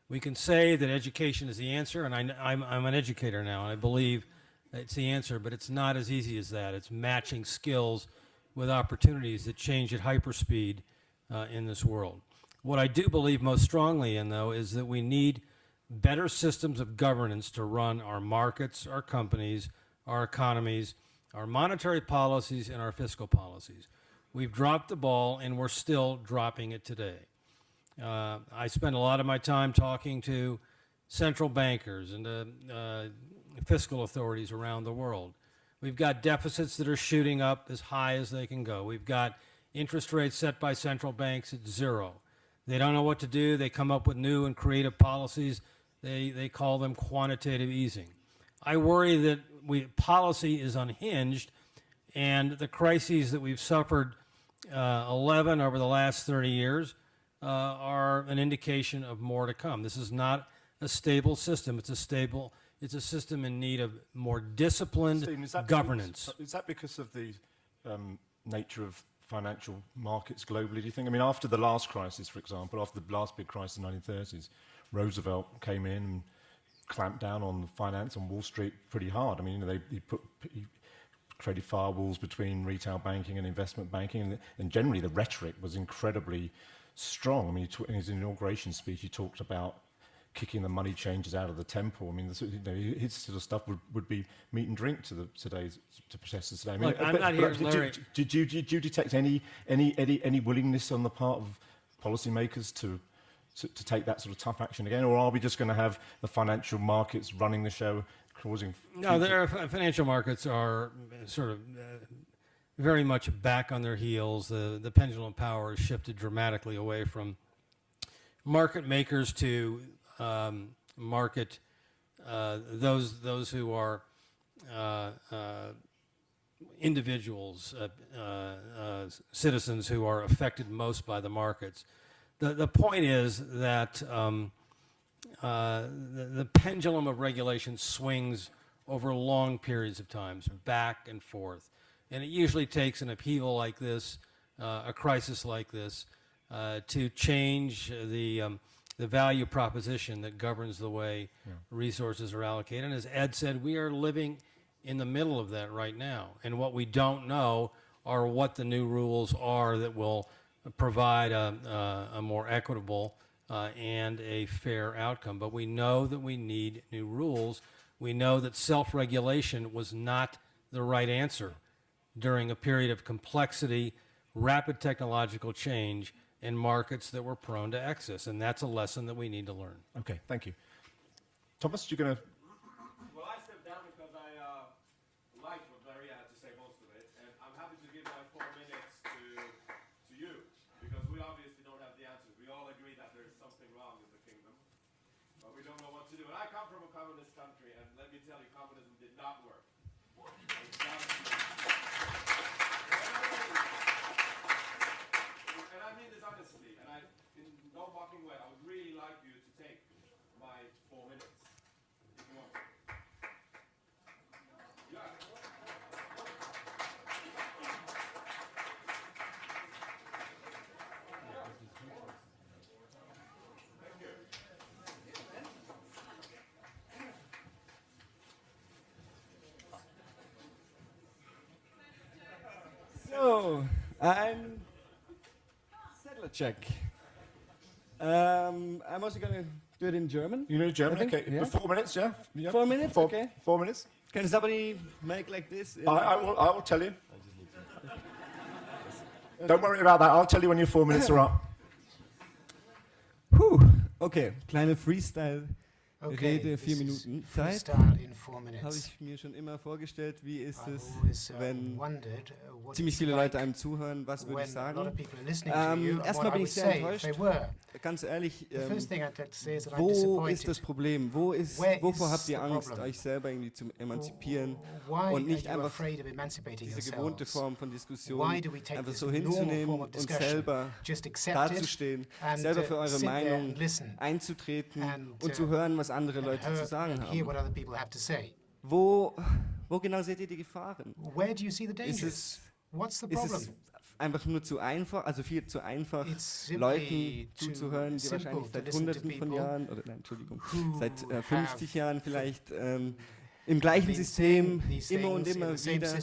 We can say that education is the answer, and I, am I'm an educator now, and I believe it's the answer, but it's not as easy as that. It's matching skills with opportunities that change at hyperspeed uh, in this world. What I do believe most strongly in, though, is that we need better systems of governance to run our markets, our companies, our economies, our monetary policies, and our fiscal policies. We've dropped the ball, and we're still dropping it today. Uh, I spend a lot of my time talking to central bankers and uh, uh, fiscal authorities around the world. We've got deficits that are shooting up as high as they can go. We've got interest rates set by central banks at zero. They don't know what to do. They come up with new and creative policies. They, they call them quantitative easing. I worry that we, policy is unhinged and the crises that we've suffered uh, 11 over the last 30 years uh, are an indication of more to come. This is not a stable system. It's a stable, it's a system in need of more disciplined Stephen, is governance. Because, is that because of the um, nature of financial markets globally, do you think? I mean, after the last crisis, for example, after the last big crisis in the 1930s, Roosevelt came in and clamped down on finance on Wall Street pretty hard. I mean, you know, they, he put he created firewalls between retail banking and investment banking, and, and generally the rhetoric was incredibly strong. I mean, in his inauguration speech, he talked about kicking the money changers out of the temple. I mean, this, you know, his sort of stuff would, would be meat and drink to the today's to protesters today. I mean, Look, I'm not here, Larry. do, do you detect any, any, any, any willingness on the part of policymakers to, to, to take that sort of tough action again, or are we just going to have the financial markets running the show, causing? No, their financial markets are uh, sort of uh, very much back on their heels. The, the pendulum power has shifted dramatically away from market makers to um, market uh, those those who are uh, uh, individuals, uh, uh, uh, citizens who are affected most by the markets. The, the point is that um, uh, the, the pendulum of regulation swings over long periods of times, back and forth. And it usually takes an upheaval like this, uh, a crisis like this, uh, to change the, um, the value proposition that governs the way resources are allocated. And as Ed said, we are living in the middle of that right now. And what we don't know are what the new rules are that will provide a, a, a more equitable uh, and a fair outcome. But we know that we need new rules. We know that self-regulation was not the right answer during a period of complexity, rapid technological change, and markets that were prone to excess. And that's a lesson that we need to learn. Okay, thank you. Thomas, you're going to Well, I stepped down because I uh, liked what Larry had to say, most of it, and I'm happy to give my four minutes to to you because we obviously don't have the answers. We all agree that there's something wrong in the kingdom, but we don't know what to do. And I come from a communist country, and let me tell you, communism did not work. It's not- And I mean this honestly, and I, in no mocking way, I would really like you to take my four minutes. If you want. Yeah. So, I'm Sedlacek. Um, I'm also going to do it in German. You know German? Okay, yeah. four minutes, yeah? yeah. Four minutes, Four, okay. Four minutes. Can somebody make like this? I, I, will, I will tell you. Don't worry about that. I'll tell you when your four minutes are up. Puh, okay, kleine Freestyle Okay, Rede vier Minuten Zeit. habe ich mir schon immer vorgestellt, wie ist es, wenn ziemlich viele Leute einem zuhören, was würde ich sagen? Ähm, erstmal bin ich sehr enttäuscht. Ganz ehrlich, ähm, wo ist das Problem? Wo ist, wovor habt ihr Angst, euch selber irgendwie zu emanzipieren und nicht einfach diese gewohnte Form von Diskussion einfach so hinzunehmen und selber dazustehen, selber für eure Meinung einzutreten und zu hören, was was andere Leute zu sagen haben. Wo, wo genau seht ihr die Gefahren? Ist es, What's the? Ist es einfach nur zu einfach, also viel zu einfach, Leuten zuzuhören, die wahrscheinlich seit Hunderten von Jahren, oder nein, Entschuldigung, seit äh, 50 Jahren vielleicht ähm, im gleichen System immer und immer wieder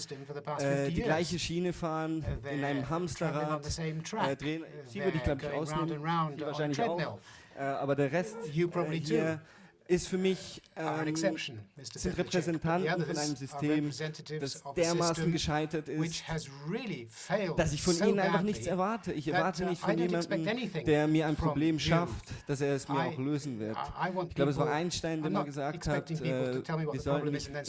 äh, die gleiche Schiene fahren, in einem Hamsterrad, äh, drehen, sie würde ich glaube ich ausnehmen, wahrscheinlich auch, äh, aber der Rest äh, hier ist für mich ähm, sind Repräsentanten von einem System, das dermaßen gescheitert ist, dass ich von ihnen einfach nichts erwarte. Ich erwarte nicht von jemandem, der mir ein Problem schafft, dass er es mir auch lösen wird. Ich glaube, es war Einstein, der mal gesagt hat, äh, wir sollten nicht äh,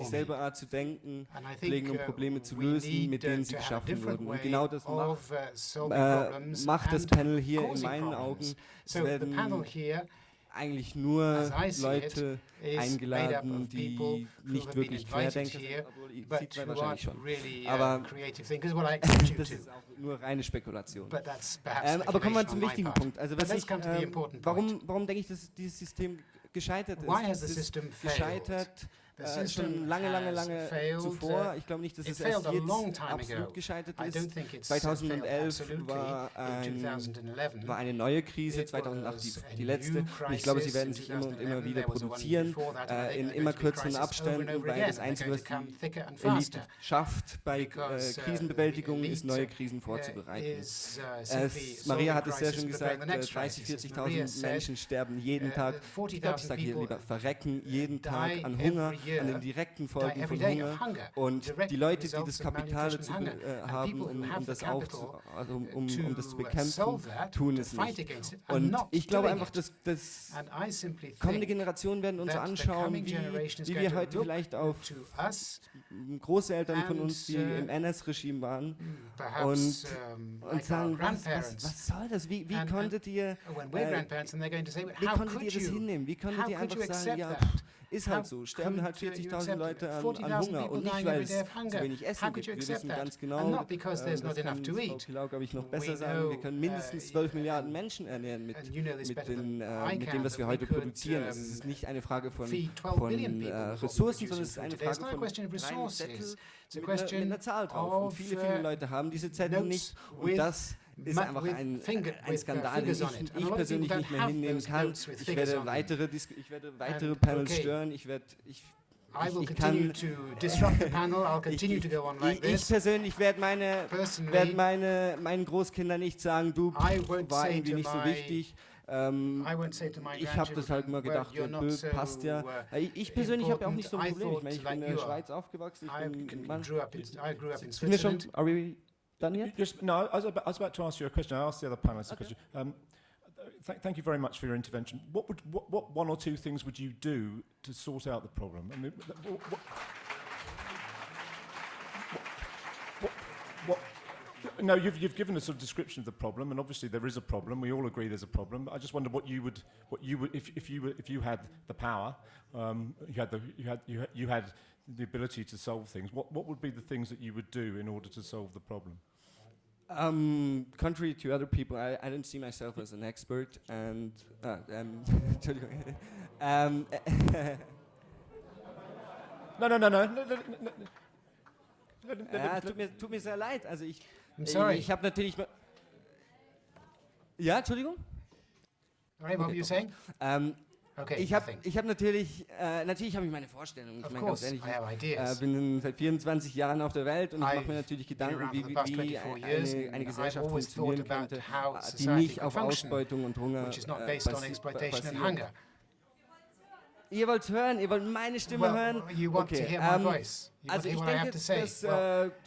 dieselbe Art zu denken pflegen, um Probleme zu lösen, mit denen sie geschaffen wurden. Und genau das macht, äh, macht das Panel hier in meinen Augen. Es werden eigentlich nur Leute it, eingeladen, die nicht wirklich querdenken. sind, obwohl Xi wahrscheinlich schon. Uh, aber das ist auch nur reine Spekulation. Ähm, aber kommen wir zum wichtigen Punkt. Also was ich, ähm, warum, warum denke ich, dass dieses System gescheitert ist? Why has the system failed? Das äh, schon lange, lange, lange zuvor. Ich glaube nicht, dass es erst jetzt absolut gescheitert ist. 2011 war, ein, war, eine neue Krise, 2008 die, die letzte. Und ich glaube, sie werden sich immer und immer wieder produzieren, äh, in immer kürzeren Abständen, weil das Einzige, was die Elite schafft bei äh, Krisenbewältigung, ist, neue Krisen vorzubereiten. Es, Maria hat es sehr schön gesagt, 30.000, 40.000 äh, Menschen sterben jeden Tag. Ich glaube, ich sage hier lieber, verrecken jeden Tag an Hunger an den direkten Folgen von Hunger und die Leute, die das Kapital zu, äh, haben, um, das also um, um, um, das zu bekämpfen, tun es nicht. Und ich glaube einfach, dass, dass kommende Generationen werden uns anschauen, wie, wie wir heute vielleicht auf Großeltern von uns, die im NS-Regime waren, und, und sagen, was, was, was soll das? Wie, wie konntet ihr, äh, wie konntet ihr das hinnehmen? Wie konntet ihr einfach sagen, ja, ist halt so. Sterben halt 40.000 Leute an, an Hunger. Und nicht, weil es zu wenig Essen gibt. Wir wissen ganz genau, ähm, das kann Frau glaube ich, noch besser sagen, wir können mindestens 12 Milliarden Menschen ernähren mit, mit, den, äh, mit dem, was wir heute produzieren. Also es ist nicht eine Frage von, von äh, Ressourcen, sondern es ist eine Frage von kleinen Zettel mit einer, mit einer Zahl drauf. Und viele, viele Leute haben diese Zettel nicht. Und das ist einfach ein, ein Skandal, den ich, ich persönlich nicht mehr hinnehmen kann. Ich werde weitere, ich werde weitere Panels stören. Ich werde... Ich, ich, ich, ich, kann, ich, persönlich werde meine, werd meine, meinen Großkindern nicht sagen, du war irgendwie nicht so wichtig. Ähm, ich habe das halt immer gedacht, ja, Bö, passt ja. Äh, ich, persönlich habe ja auch nicht so ein Problem. Ich, meine, ich bin in der Schweiz aufgewachsen. Ich bin, man, sind wir schon, are we Done yet? Yes, no, I was, about, I was, about, to ask you a question. I asked the other panelists okay. a question. Um, th thank you very much for your intervention. What, would, what, what, one or two things would you do to sort out the problem? I mean, what, no, you've, you've given a sort of description of the problem, and obviously there is a problem. We all agree there's a problem. I just wonder what you would, what you would, if, if you were, if you had the power, um, you had the, you had, you had, you had the ability to solve things. What, what would be the things that you would do in order to solve the problem? Um, contrary to other people, I, I don't see myself as an expert, and uh, um, um, no, no, no, no. no, no, no. Tut mir, tut mir sehr leid. Also ich, I'm sorry. ich, ich habe natürlich. Ja, Entschuldigung. All right, what were you saying? Um, Okay, ich habe hab natürlich, äh, natürlich habe ich meine Vorstellungen. Ich meine, ganz ehrlich, ich äh, bin seit 24 Jahren auf der Welt und ich mache mir natürlich Gedanken, wie, wie eine, eine Gesellschaft funktionieren könnte, äh, die nicht auf Ausbeutung und Hunger äh, basiert. Ihr wollt hören, ihr wollt meine Stimme well, hören? okay, um,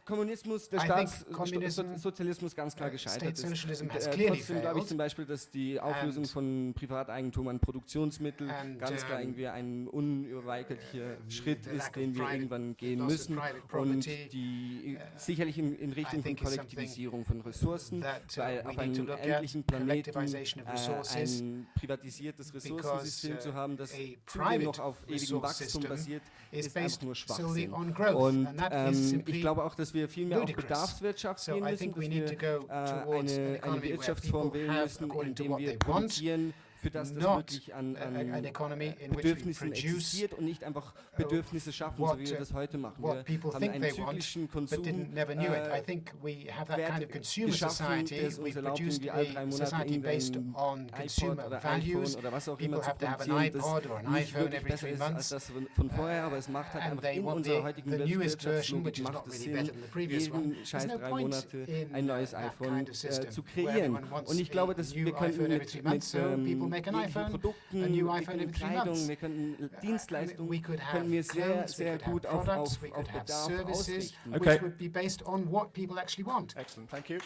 Kommunismus, der I think Staats communism, so Sozialismus ganz klar uh, gescheitert state ist. socialism Und, has äh, clearly trotzdem glaube ich failed. zum Beispiel, dass die Auflösung And- von Privateigentum an Produktionsmitteln And, ganz klar um, irgendwie ein unüberweigerlicher Schritt the lack ist, of den wir private- irgendwann gehen loss of müssen private und property, die sicherlich in, in Richtung von think is something Kollektivisierung von Ressourcen, that, uh, weil we auf need to einem look at, endlichen Planeten collectivization of äh, resources, ein privatisiertes Ressourcensystem because, zu uh, haben, das a zudem private noch auf ewigem resource Wachstum system basiert, is ist einfach based nur solely Schwachsinn. On growth, Und and that is ähm, simply ich glaube auch, dass wir viel mehr auf ludicrous. Bedarfswirtschaft So gehen I müssen, think dass we need wir to go äh, towards an eine, eine economy where Wirtschaftsform people wählen have, müssen, according to indem what wir they want, produzieren, für das das wirklich an, an Bedürfnissen existiert und nicht einfach Bedürfnisse schaffen, so wie wir das heute machen. Wir haben einen zyklischen Konsum äh, geschaffen, der es uns erlaubt, irgendwie alle drei Monate based iPod oder iPhone oder was auch immer zu produzieren, das nicht wirklich besser ist als das von vorher, aber es macht halt einfach in unserer heutigen Wirtschaftslogik macht es Sinn, jeden scheiß drei Monate ein neues iPhone zu kreieren. Und ich glaube, dass wir könnten mit, mit ähm, people make an iPhone, Produkten, a new iPhone können every three Kleidung, months. wir können Uh, Dienstleistungen, we could have können wir sehr, clothes, we sehr could have gut auf, products, auf, we could have Bedarf services, ausrichten. Okay. which would be based on what people actually want. Excellent, thank you.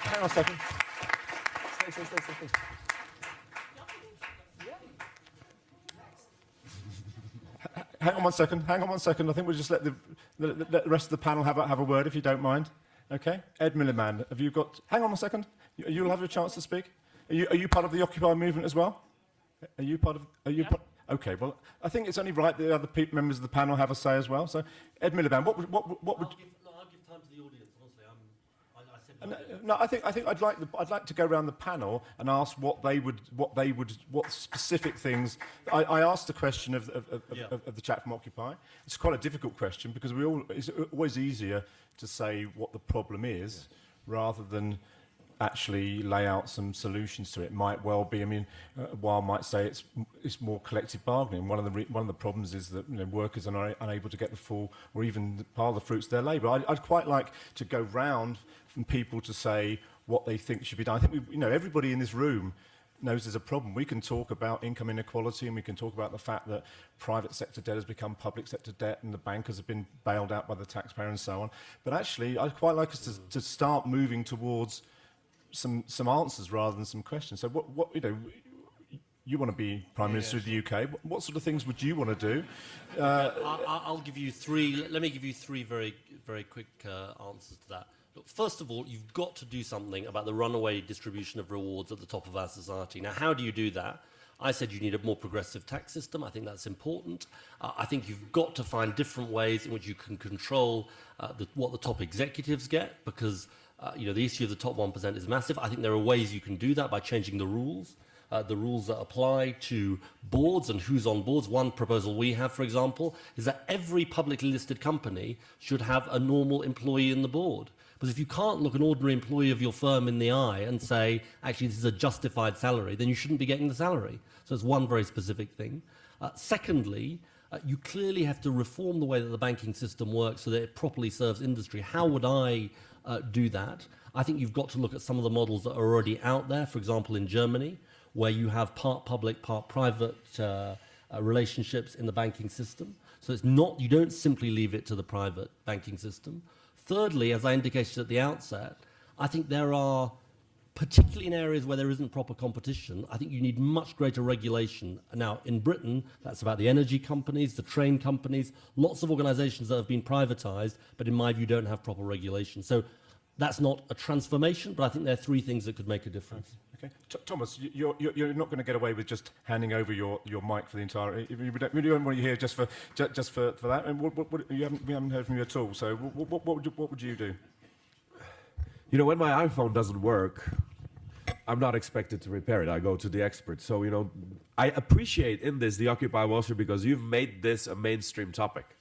Hang on a second. Stay, stay, stay, stay, stay. Hang on one second. Hang on one second. I think we'll just let the, the, the, the rest of the panel have a, have a word, if you don't mind. Okay. Ed Miliband, have you got? Hang on a second. You, you'll have a chance to speak. Are you, are you part of the Occupy movement as well? Are you part of? Are you? part- Okay. Well, I think it's only right that the other members of the panel have a say as well. So, Ed Miliband, what would, what, what would? I'll give, no, I'll give time to the audience, honestly. I'm, I, I said No, no, I think I think I'd like the, I'd like to go around the panel and ask what they would what they would what specific things. I, I asked the question of, of, of, Yeah. of, of the chat from Occupy. It's quite a difficult question because we all it's always easier to say what the problem is rather than actually lay out some solutions to it. Might well be. I mean, uh, while might say it's it's more collective bargaining. One of the one of the problems is that you know, workers are unable to get the full or even part of the fruits of their labour. I'd, I'd quite like to go round from people to say what they think should be done. I think we, you know everybody in this room knows there's a problem. We can talk about income inequality and we can talk about the fact that private sector debt has become public sector debt and the bankers have been bailed out by the taxpayer and so on. But actually, I'd quite like us to, to start moving towards some some answers rather than some questions. So what what you know. You want to be Prime Minister of the UK. What, what sort of things would you want to do? Uh, I, I- I'll give you three. Let me give you three very, very quick uh, answers to that. Look, first of all, you've got to do something about the runaway distribution of rewards at the top of our society. Now, how do you do that? I said you need a more progressive tax system. I think that's important. Uh, I think you've got to find different ways in which you can control uh, the, what the top executives get, because uh, you know the issue of the top one percent is massive. I think there are ways you can do that by changing the rules uh, the rules that apply to boards and who's on boards. One proposal we have, for example, is that every publicly listed company should have a normal employee in the board. Because if you can't look an ordinary employee of your firm in the eye and say, actually, this is a justified salary, then you shouldn't be getting the salary. So it's one very specific thing. Uh, secondly, uh, you clearly have to reform the way that the banking system works so that it properly serves industry. How would I uh, do that? I think you've got to look at some of the models that are already out there. For example, in Germany, where you have part public, part private uh, uh, relationships in the banking system. So it's not, you don't simply leave it to the private banking system. Thirdly, as I indicated at the outset, I think there are, particularly in areas where there isn't proper competition, I think you need much greater regulation. Now, in Britain, that's about the energy companies, the train companies, lots of organizations that have been privatized, but in my view, don't have proper regulation. So that's not a transformation, but I think there are three things that could make a difference. Okay. Thomas, you- you're, you're, not going to get away with just handing over your, your mic for the entire. You, you don't, don't want you here just for just, just for, for that. And what, what, what, you haven't, we haven't heard from you at all. So what, what, what, would, you, what would you do? You know, when my iPhone doesn't work, I'm not expected to repair it. I go to the expert. So, you know, I appreciate in this the Occupy Wall Street because you've made this a mainstream topic.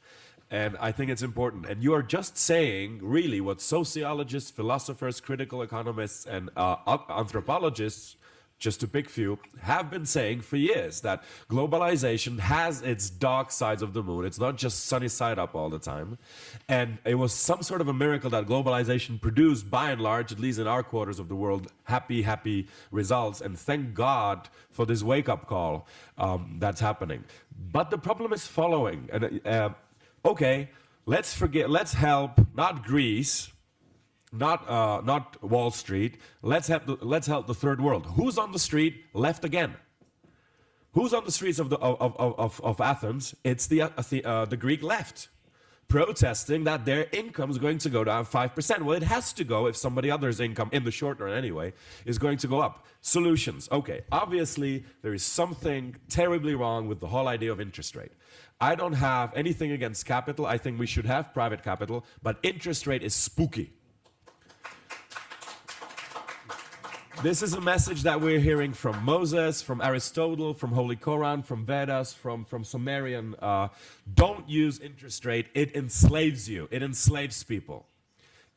And I think it's important. And you are just saying, really, what sociologists, philosophers, critical economists, and uh, anthropologists just to pick few, have been saying for years that globalization has its dark sides of the moon. It's not just sunny side up all the time. And it was some sort of a miracle that globalization produced, by and large, at least in our quarters of the world, happy, happy results. And thank God for this wake up call um, that's happening. But the problem is following. And, uh, okay, let's forget, let's help not Greece, not uh, not Wall Street. Let's help the, let's help the third world. Who's on the street left again? Who's on the streets of the of of, of, of Athens? It's the uh, the, uh, the Greek left, protesting that their income is going to go down five percent. Well, it has to go if somebody other's income, in the short run anyway, is going to go up. Solutions. Okay, obviously there is something terribly wrong with the whole idea of interest rate. I don't have anything against capital. I think we should have private capital, but interest rate is spooky. This is a message that we're hearing from Moses, from Aristotle, from Holy Koran, from Vedas, from, from Sumerian. Uh, don't use interest rate. It enslaves you. It enslaves people.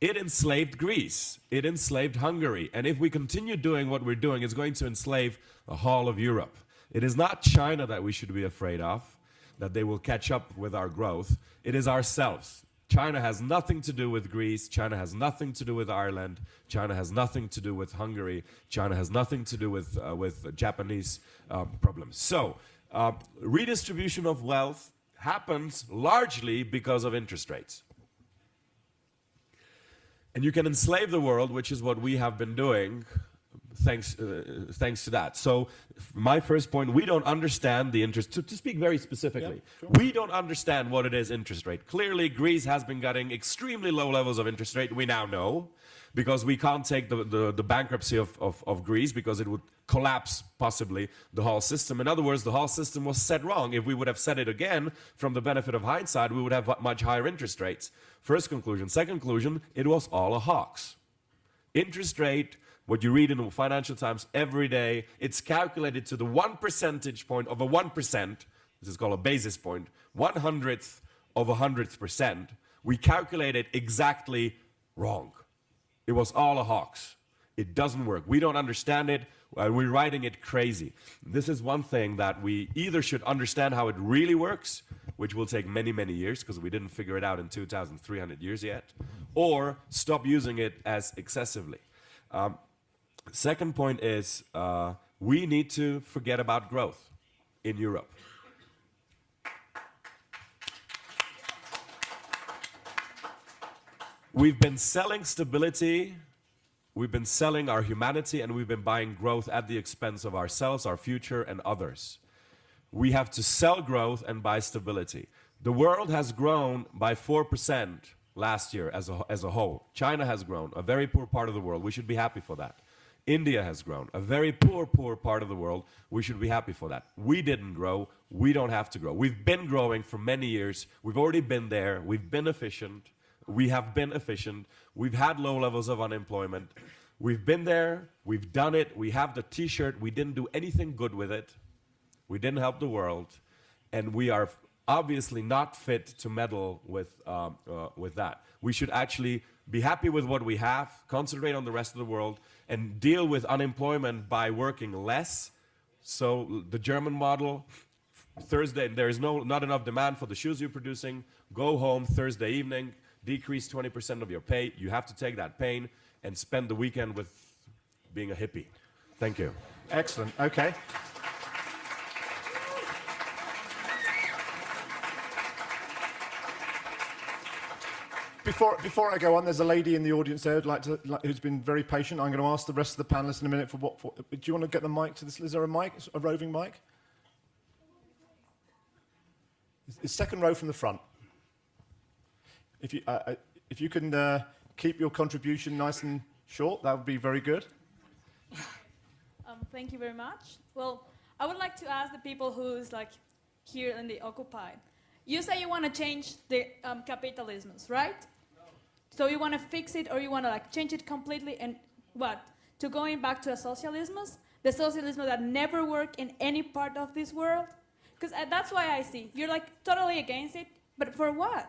It enslaved Greece. It enslaved Hungary. And if we continue doing what we're doing, it's going to enslave the whole of Europe. It is not China that we should be afraid of, that they will catch up with our growth. It is ourselves. China has nothing to do with Greece. China has nothing to do with Ireland. China has nothing to do with Hungary. China has nothing to do with, uh, with Japanese um, problems. So, uh, redistribution of wealth happens largely because of interest rates. And you can enslave the world, which is what we have been doing thanks, uh, thanks to that. So my first point, we don't understand the interest, to, to speak very specifically, sure. we don't understand what it is interest rate. Clearly, Greece has been getting extremely low levels of interest rate, we now know, because we can't take the, the, the bankruptcy of, of, of Greece because it would collapse possibly the whole system. In other words, the whole system was set wrong. If we would have said it again from the benefit of hindsight, we would have much higher interest rates. First conclusion. Second conclusion, it was all a hoax. Interest rate what you read in the Financial Times every day, it's calculated to the one percentage point of a 1%, this is called a basis point, one hundredth of a hundredth percent. We calculate it exactly wrong. It was all a hoax. It doesn't work. We don't understand it. We're writing it crazy. This is one thing that we either should understand how it really works, which will take many, many years because we didn't figure it out in 2,300 years yet, or stop using it as excessively. Um, Second point is uh, we need to forget about growth in Europe. We've been selling stability, we've been selling our humanity, and we've been buying growth at the expense of ourselves, our future, and others. We have to sell growth and buy stability. The world has grown by 4% last year as a, as a whole. China has grown, a very poor part of the world. We should be happy for that. India has grown, a very poor, poor part of the world. We should be happy for that. We didn't grow. We don't have to grow. We've been growing for many years. We've already been there. We've been efficient. We have been efficient. We've had low levels of unemployment. We've been there. We've done it. We have the t shirt. We didn't do anything good with it. We didn't help the world. And we are obviously not fit to meddle with, um, uh, with that. We should actually be happy with what we have, concentrate on the rest of the world, and deal with unemployment by working less. So the German model, Thursday, there is no, not enough demand for the shoes you're producing. Go home Thursday evening, decrease 20% of your pay. You have to take that pain and spend the weekend with being a hippie. Thank you. Excellent. Okay. Before, before I go on, there's a lady in the audience there like to, like, who's been very patient. I'm going to ask the rest of the panelists in a minute for what. For, do you want to get the mic to this? Is there a mic, a roving mic? It's second row from the front. If you, uh, uh, if you can uh, keep your contribution nice and short, that would be very good. Um, thank you very much. Well, I would like to ask the people who's like here in the Occupy. You say you want to change the um, capitalisms, right? So you want to fix it or you want to like change it completely and what? To going back to a socialism? The socialism that never worked in any part of this world? Because uh, that's why I see. You're like totally against it, but for what?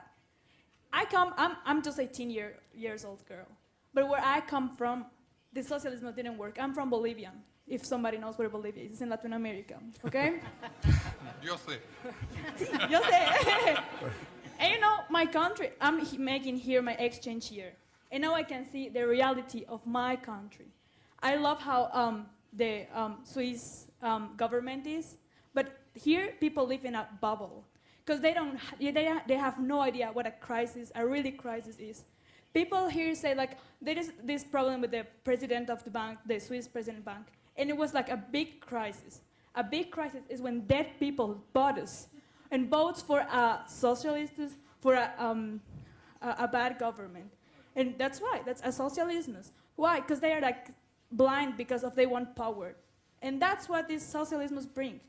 I come, I'm, I'm just 18 year, years old girl. But where I come from, the socialism didn't work. I'm from Bolivia. If somebody knows where Bolivia is, it's in Latin America. Okay? Yo sé. Sí, yo sé. and you know, my country, I'm making here my exchange year. And now I can see the reality of my country. I love how um, the um, Swiss um, government is, but here people live in a bubble because they don't, they, they have no idea what a crisis, a really crisis is. People here say like there is this problem with the president of the bank, the Swiss president bank, and it was like a big crisis. A big crisis is when dead people bought us and votes for a socialist, for a, um, a, a bad government. And that's why, that's a socialism. Why? Because they are like blind because of they want power. And that's what these socialisms bring.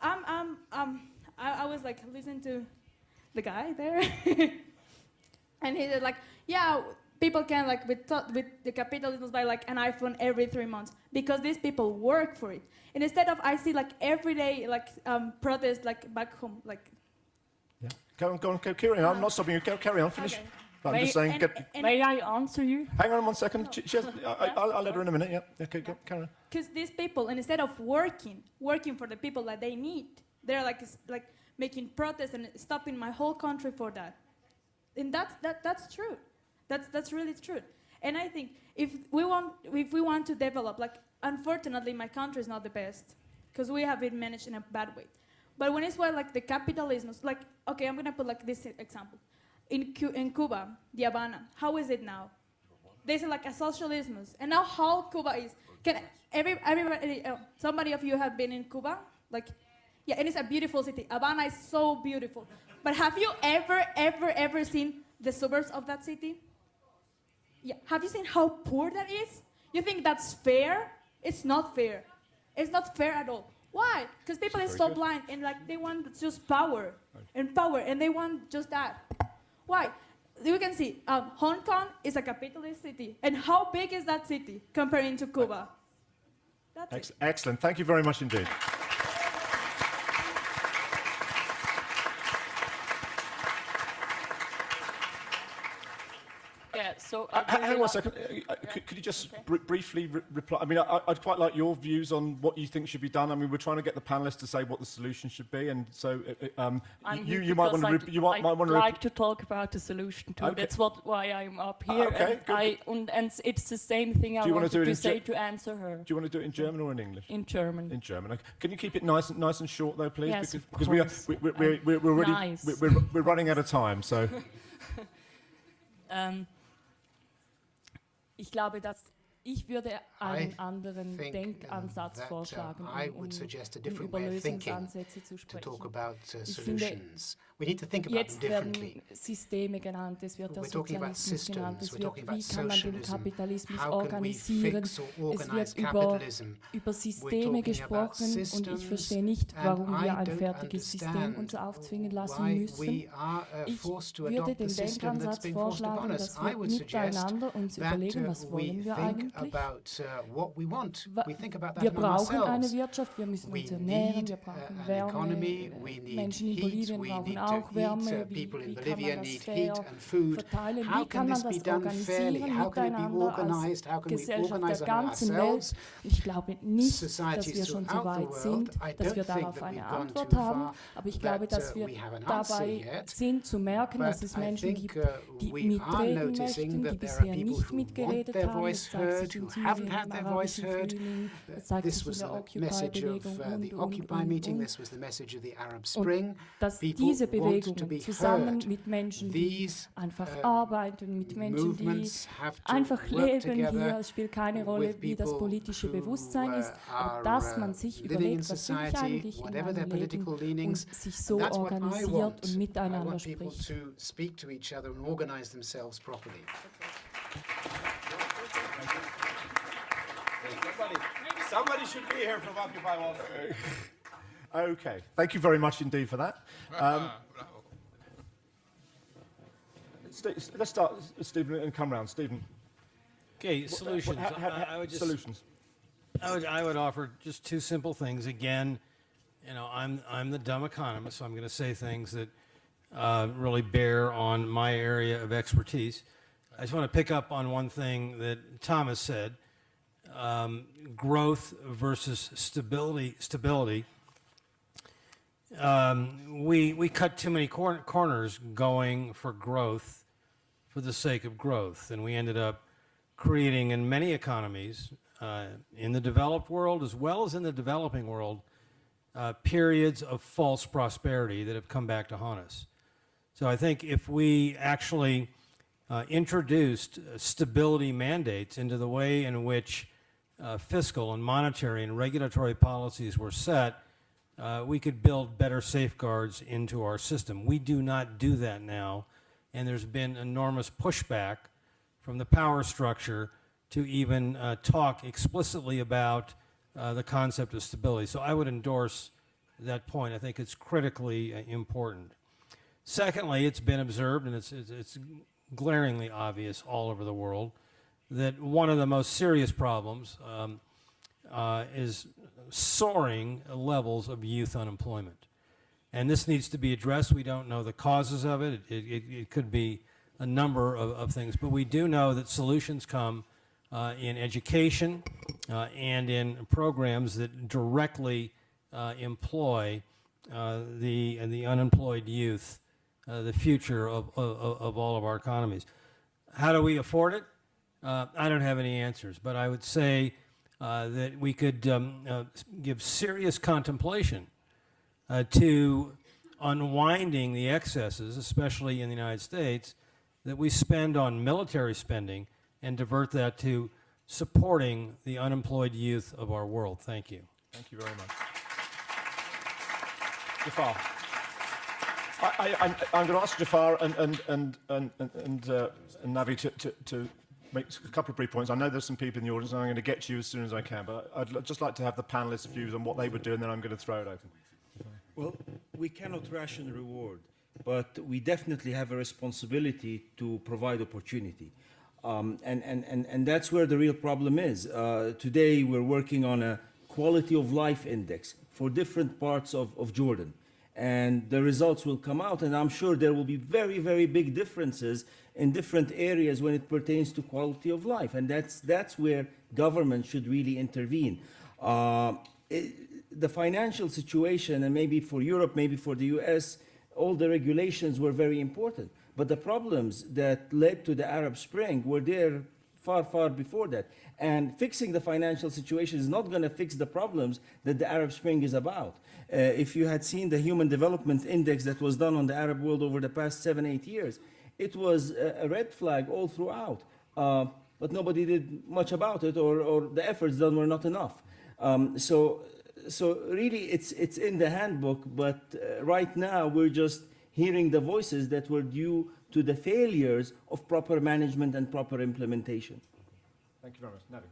I'm, I'm, um, I, I was like listening to the guy there. and he said like, yeah, people can like with, with the capitalism buy like an iPhone every three months because these people work for it. And instead of I see like every day like um, protests like back home, like Yeah. Go on, go on, go, carry on. I'm not stopping you. Go, carry on, finish. Okay. I'm May- just saying, and- get, and- May I answer you? hang on one second. She, she has, I, I, I'll, I'll let her in a minute. Yeah, okay, go, carry on. Because these people, and instead of working, working for the people that they need, they're like, s- like making protests and stopping my whole country for that. And that's, that, that's true. That's, that's really true. And I think if we, want, if we want to develop, like, unfortunately, my country is not the best, because we have been managed in a bad way. But when it's where, like, the capitalism, like, okay, I'm going to put, like, this example. In, Cu- in Cuba, the Havana, how is it now? There's like a socialism, and now how Cuba is. Can every everybody, uh, somebody of you have been in Cuba? Like, yeah, and it's a beautiful city. Havana is so beautiful. But have you ever, ever, ever seen the suburbs of that city? Yeah. Have you seen how poor that is? You think that's fair? It's not fair. It's not fair at all. Why? Because people are so blind and like they want just power and power and they want just that. Why? You can see um, Hong Kong is a capitalist city. And how big is that city comparing to Cuba? That's it. Excellent. Thank you very much indeed. Yeah, so Uh, hang on a second. Uh, uh, could, could you just br- briefly re- reply? I mean, I, I'd quite like your views on what you think should be done. I mean, we're trying to get the panelists to say what the solution should be, and so uh, uh, um, you, you might want to you might, I'd might want to. like to talk about the solution too. Okay. That's what why I'm up here. okay, and good, I and, and it's the same thing I Do you wanna wanted do to in say to answer her Do you want to do it in German or in English? in German. In German. Okay. Can you keep it nice and nice and short though, please? Yes, because of because we are course. we, we, we're, we're, we're already Nice. we're, we're, running out of time. So Ähm, ich glaube, dass ich würde einen I anderen think, Denkansatz um, that, vorschlagen, uh, I um, would um, suggest a um different über way of thinking Lösungsansätze zu to sprechen. talk about uh, Ich finde, Jetzt werden Systeme genannt, es wird der Sozialismus genannt, es wird, wie kann man den Kapitalismus organisieren, es wird über, über Systeme gesprochen und ich verstehe nicht, warum wir ein fertiges System uns aufzwingen lassen müssen. Ich würde den Denkansatz vorschlagen, dass wir miteinander uns überlegen, was wollen wir eigentlich. Wir brauchen eine Wirtschaft, wir müssen uns ernähren, wir brauchen Wärme, äh, Menschen in Bolivien brauchen Arbeit auch Wärme, wie, wie kann man das fair verteilen, wie kann man das organisieren miteinander als Gesellschaft der ganzen Welt. Ich glaube nicht, dass wir schon so weit sind, dass wir darauf eine Antwort haben, aber ich glaube, dass wir dabei sind zu merken, dass es Menschen gibt, die mitreden möchten, die bisher nicht mitgeredet haben. Es zeigt sich in Syrien, im arabischen message es zeigt sich in der Occupy-Bewegung und, und, und. Und dass diese Bewegung Bewegungen be zusammen heard. mit Menschen, die These einfach uh, arbeiten, mit Menschen, die movements have to einfach work leben together hier. Es spielt keine Rolle, with wie das people politische who, Bewusstsein uh, ist, aber are, dass uh, man sich living in überlegt, was will ich society, eigentlich in whatever meinem their Leben political und leanings. sich so That's what I organisiert want. und I miteinander want people spricht. to speak to each other and organize themselves properly. Somebody, somebody should be here from Occupy Wall Street. Okay, thank you very much indeed for that. Um, Ste- let's start, Stephen, and come round. Stephen. Okay, solutions. what- ha- ha- I, I would just, solutions. I would, I would offer just two simple things. Again, you know, I'm, I'm the dumb economist, so I'm going to say things that uh, really bear on my area of expertise. I just want to pick up on one thing that Thomas said, um, growth versus stability, stability, um, we, we cut too many cor- corners going for growth for the sake of growth. And we ended up creating in many economies, uh, in the developed world as well as in the developing world, uh, periods of false prosperity that have come back to haunt us. So I think if we actually uh, introduced uh, stability mandates into the way in which uh, fiscal and monetary and regulatory policies were set, uh, we could build better safeguards into our system. We do not do that now, and there's been enormous pushback from the power structure to even uh, talk explicitly about uh, the concept of stability. So I would endorse that point. I think it's critically uh, important. Secondly, it's been observed, and it's, it's, it's glaringly obvious all over the world, that one of the most serious problems um, uh, is soaring levels of youth unemployment. And this needs to be addressed. We don't know the causes of it. It, it, it could be a number of, of things, but we do know that solutions come uh, in education uh, and in programs that directly uh, employ uh, the, the unemployed youth, uh, the future of, of, of all of our economies. How do we afford it? Uh, I don't have any answers, but I would say uh, that we could um, uh, give serious contemplation uh, to unwinding the excesses, especially in the United States, that we spend on military spending and divert that to supporting the unemployed youth of our world. Thank you. Thank you very much. Jafar. I, I, I'm, I'm going to ask Jafar and, and, and, and, and, and, uh, and Navi to, to, to make a couple of brief points. I know there's some people in the audience, and I'm going to get to you as soon as I can, but I'd just like to have the panelists' views on what they would do, and then I'm going to throw it open. Well, we cannot ration reward, but we definitely have a responsibility to provide opportunity. Um, and, and, and, and that's where the real problem is. Uh, today, we're working on a quality of life index for different parts of, of Jordan. And the results will come out, and I'm sure there will be very, very big differences in different areas when it pertains to quality of life. And that's, that's where government should really intervene. Uh, it, the financial situation, and maybe for Europe, maybe for the US, all the regulations were very important. But the problems that led to the Arab Spring were there far, far before that. And fixing the financial situation is not going to fix the problems that the Arab Spring is about. Uh, if you had seen the Human Development Index that was done on the Arab world over the past seven, eight years, it was a, a red flag all throughout. Uh, but nobody did much about it, or, or the efforts done were not enough. Um, so, so really, it's, it's in the handbook, but uh, right now we're just hearing the voices that were due to the failures of proper management and proper implementation. Thank you very much. Navi.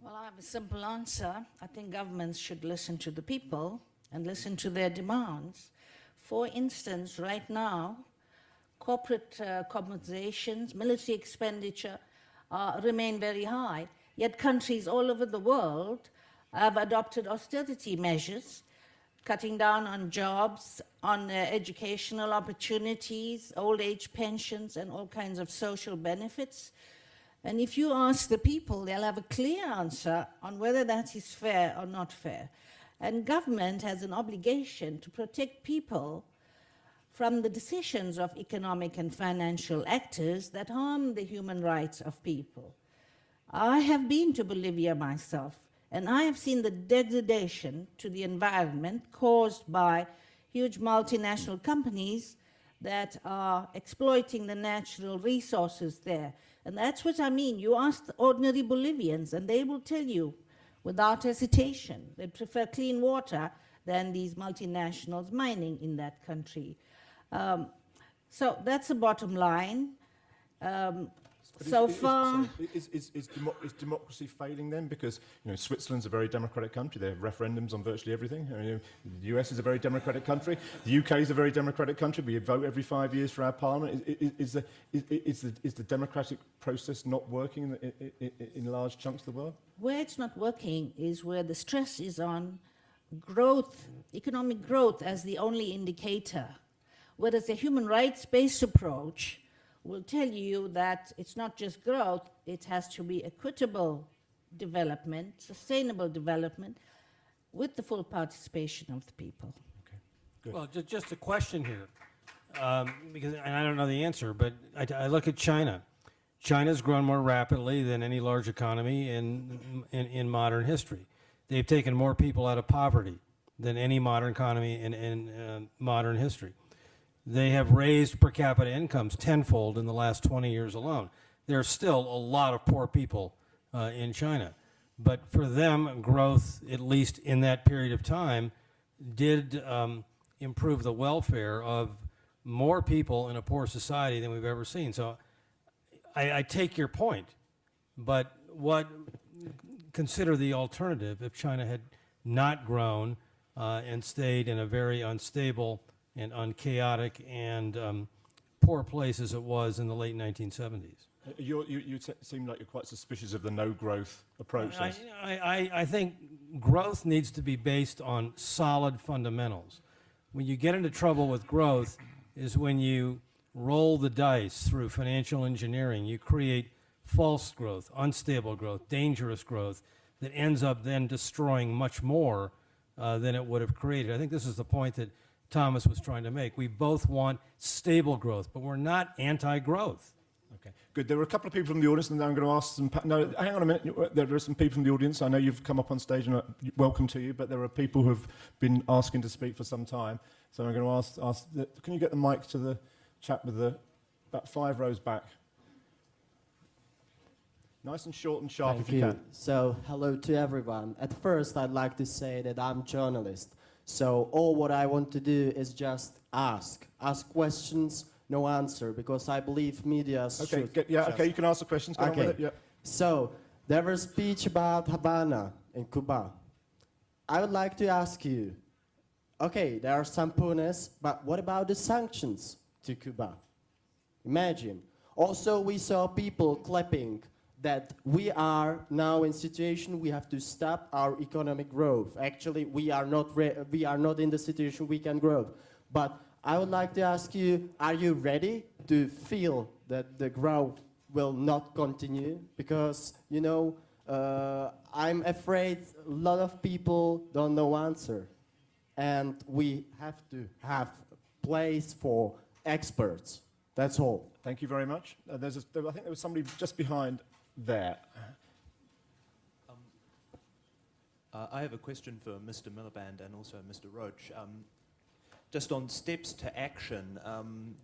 Well, I have a simple answer. I think governments should listen to the people and listen to their demands. For instance, right now, corporate uh, compensations, military expenditure uh, remain very high, yet countries all over the world have adopted austerity measures, cutting down on jobs, on uh, educational opportunities, old age pensions, and all kinds of social benefits. And if you ask the people, they'll have a clear answer on whether that is fair or not fair. And government has an obligation to protect people from the decisions of economic and financial actors that harm the human rights of people. I have been to Bolivia myself, and I have seen the degradation to the environment caused by huge multinational companies that are exploiting the natural resources there. And that's what I mean. You ask ordinary Bolivians, and they will tell you without hesitation they prefer clean water than these multinationals mining in that country. Um, so that's the bottom line. Um, But so is, far, is, is, is, demo- is democracy failing then? Because you know, Switzerland's a very democratic country. They have referendums on virtually everything. I mean, the US is a very democratic country. The UK is a very democratic country. We vote every five years for our parliament. Is, is, is, the, the, is the democratic process not working in, the, in, in, in large chunks of the world? where it's not working is where the stress is on growth, economic growth as the only indicator, whereas a human rights-based approach will tell you that it's not just growth, it has to be equitable development, sustainable development, with the full participation of the people. Okay. Well, just, just a question here, um, because, and I don't know the answer, but I, I look at China. China's grown more rapidly than any large economy in, in, in modern history. They've taken more people out of poverty than any modern economy in, in uh, modern history. They have raised per capita incomes tenfold in the last 20 years alone. There are still a lot of poor people uh, in China. But for them, growth, at least in that period of time, did um, improve the welfare of more people in a poor society than we've ever seen. So I, I take your point, but what consider the alternative if China had not grown uh, and stayed in a very unstable and unchaotic and um, poor place as it was in the late 1970s. Uh, You're, you you seem like you're quite suspicious of the no growth approach. I. I, I- I think growth needs to be based on solid fundamentals. When you get into trouble with growth is when you roll the dice through financial engineering. You create false growth, unstable growth, dangerous growth that ends up then destroying much more uh, than it would have created. I think this is the point that Thomas was trying to make. We both want stable growth, but we're not anti-growth. Okay, good. There are a couple of people from the audience, and I'm going to ask some. Pa- no, hang on a minute. There are some people from the audience. I know you've come up on stage, and welcome to you. But there are people who have been asking to speak for some time. So I'm going to ask. ask the, can you get the mic to the chap with the about five rows back? Nice and short and sharp, Thank if you, you. can. So, hello to everyone. At first, I'd like to say that I'm journalist. So, all what I want to do is just ask, ask questions, no answer, because I believe media Okay, should. get, yeah, just- okay. You can ask the questions. Go with it. Yeah. So, there was a speech about Havana in Cuba. I would like to ask you, okay, there are some punes, but what about the sanctions to Cuba? Imagine. Also, we saw people clapping that we are now in situation we have to stop our economic growth. Actually, we are not we are not in the situation we can grow. But I would like to ask you: Are you ready to feel that the growth will not continue? Because you know, uh, I'm afraid a lot of people don't know answer, and we have to have place for experts. That's all. Thank you very much. Uh, there's a, there, I think there was somebody just behind there. Uh, I have a question for Mr. Miliband and also Mr. Roach. Um, just on steps to action, um,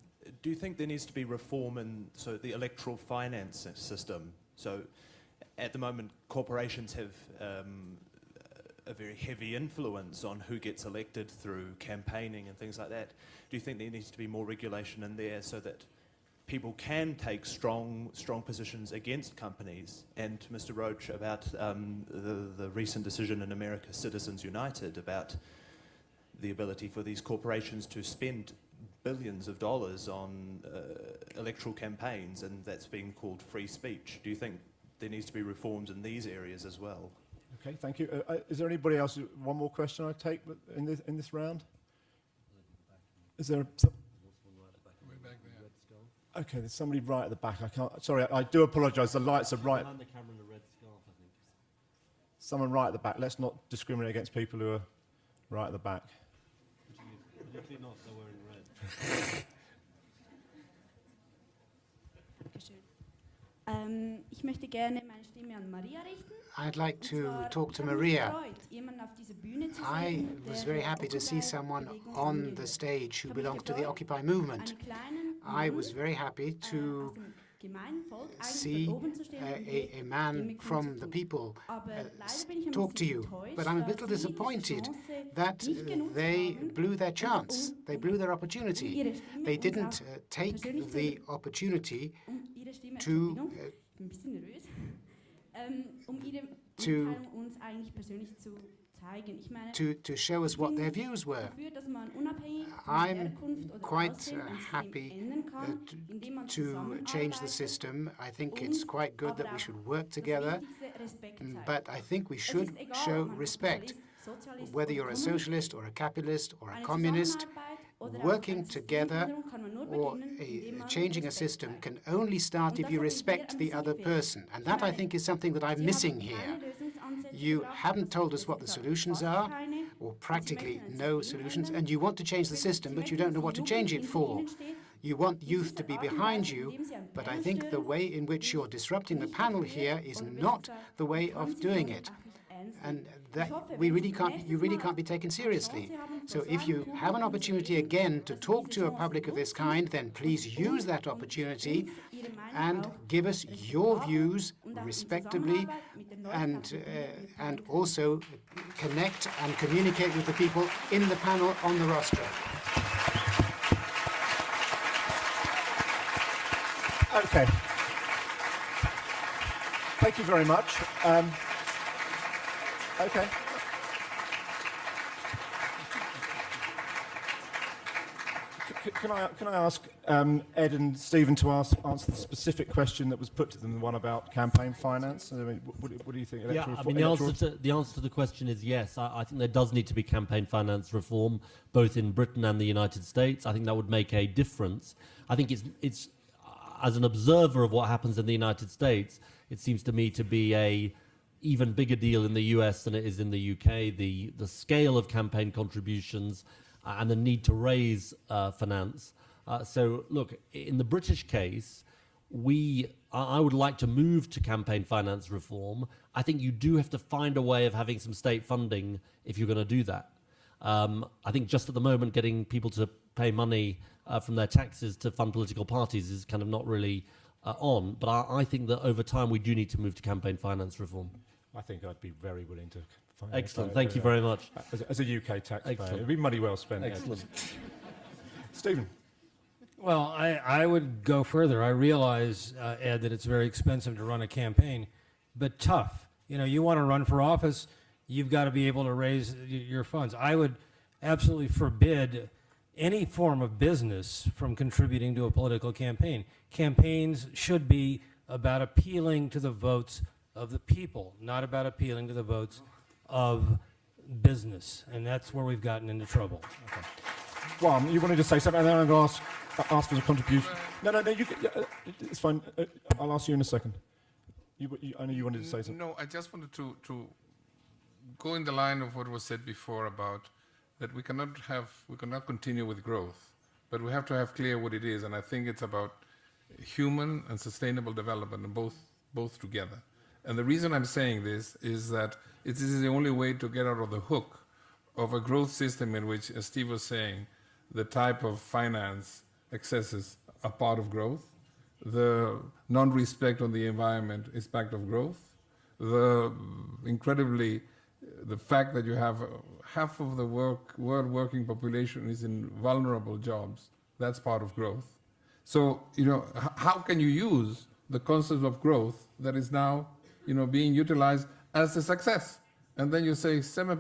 do you think there needs to be reform in so the electoral finance system? So, at the moment, corporations have um, a very heavy influence on who gets elected through campaigning and things like that. Do you think there needs to be more regulation in there so that people can take strong, strong positions against companies. And Mr. Roach, about um, the, the recent decision in America, Citizens United, about the ability for these corporations to spend billions of dollars on uh, electoral campaigns, and that's being called free speech. Do you think there needs to be reforms in these areas as well? Okay, thank you. Uh, uh, is there anybody else? One more question I take in this, in this round? Is there? Some, okay, there's somebody right at the back. I can't. Sorry, I, I do apologise. The lights are right. Behind the camera in the red scarf, I think. Someone right at the back. Let's not discriminate against people who are right at the back. Particularly not they're wearing red. Dankeschön. Ähm, ich möchte gerne meine Stimme an Maria richten. I'd like to talk to Maria. gefreut, jemanden auf dieser Bühne zu I was very happy to see someone on the stage who habe mich belonged to the Occupy movement. I was very happy to aus dem gemeinen Volk eigentlich see dort oben zu stehen und die a, a man from the people uh, leider s- bin ich ein talk to you. But I'm a little disappointed that uh, they blew their chance. um- They blew their um opportunity. They didn't uh, take the opportunity um to, uh, ich bin ein bisschen nervös, um ihre to- Mitteilung uns eigentlich persönlich zu zeigen. Ich meine, to, to show us what their views were. dafür, dass man unabhängig von I'm quite uh, happy uh, kann, t- indem man to change the system. I think it's quite good that we should work together. Mm. But I think we should show respect, whether you're a socialist or a capitalist or a communist. Zusammenarbeit Oder auch working together wiederum kann man nur or a, changing a system can only start if you respect the other person. And that, I think, is something that I'm missing here. You haven't told us what the solutions are, or practically no solutions, and you want to change the system, but you don't know what to change it for. You want youth to be behind you, indem Sie einen but I think the way in which you're disrupting the panel here is not the way of doing it. And that we really can't, you really can't be taken seriously. So if you have an opportunity again to talk to a public of this kind, then please use that opportunity and give us your views und auch in respectably Zusammenarbeit mit den Leuten and, uh, and also connect and communicate with the people in the panel on the roster. Okay. Thank you very much. Um, okay. Can I, can I ask um, Ed and Stephen to ask, answer the specific question that was put to them, the one about campaign finance? I mean, what, what do you think? Yeah, I mean, the answer, to, the answer to the question is yes. I, I think there does need to be campaign finance reform, both in Britain and the United States. I think that would make a difference. I think it's, it's uh, as an observer of what happens in the United States, it seems to me to be a even bigger deal in the US than it is in the UK. The, the scale of campaign contributions uh, and the need to raise uh, finance. Uh, so, look, in the British case, we I would like to move to campaign finance reform. I think you do have to find a way of having some state funding if you're going to do that. Um, I think just at the moment, getting people to pay money uh, from their taxes to fund political parties is kind of not really uh, on. But I, I think that over time we do need to move to campaign finance reform. I think I'd be very willing to. finance Excellent. Thank you uh, very much. As, a- as a UK taxpayer, Excellent. it'd be money well spent. Excellent. Stephen. Well, I, I would go further. I realize, uh, Ed, that it's very expensive to run a campaign, but tough. You know, you want to run for office, you've got to be able to raise y- your funds. I would absolutely forbid any form of business from contributing to a political campaign. Campaigns should be about appealing to the votes of the people, not about appealing to the votes of business. And that's where we've gotten into trouble. Well, you wanted to say something, and then I'm going to ask, uh, ask for a contribution. No, no, no, you, c- yeah, uh, it's fine. Uh, I'll ask you in a second. You, you, I know you wanted to say something. No, I just wanted to, to go in the line of what was said before about that we cannot have, we cannot continue with growth, but we have to have clear what it is, and I think it's about human and sustainable development, both, both together. And the reason I'm saying this is that it is the only way to get out of the hook of a growth system in which, as Steve was saying, the type of finance excesses are part of growth, the non-respect on the environment is part of growth, the incredibly, the fact that you have half of the work, world working population is in vulnerable jobs, that's part of growth. So, you know, how can you use the concept of growth that is now, you know, being utilized as a success? And then you say 7%,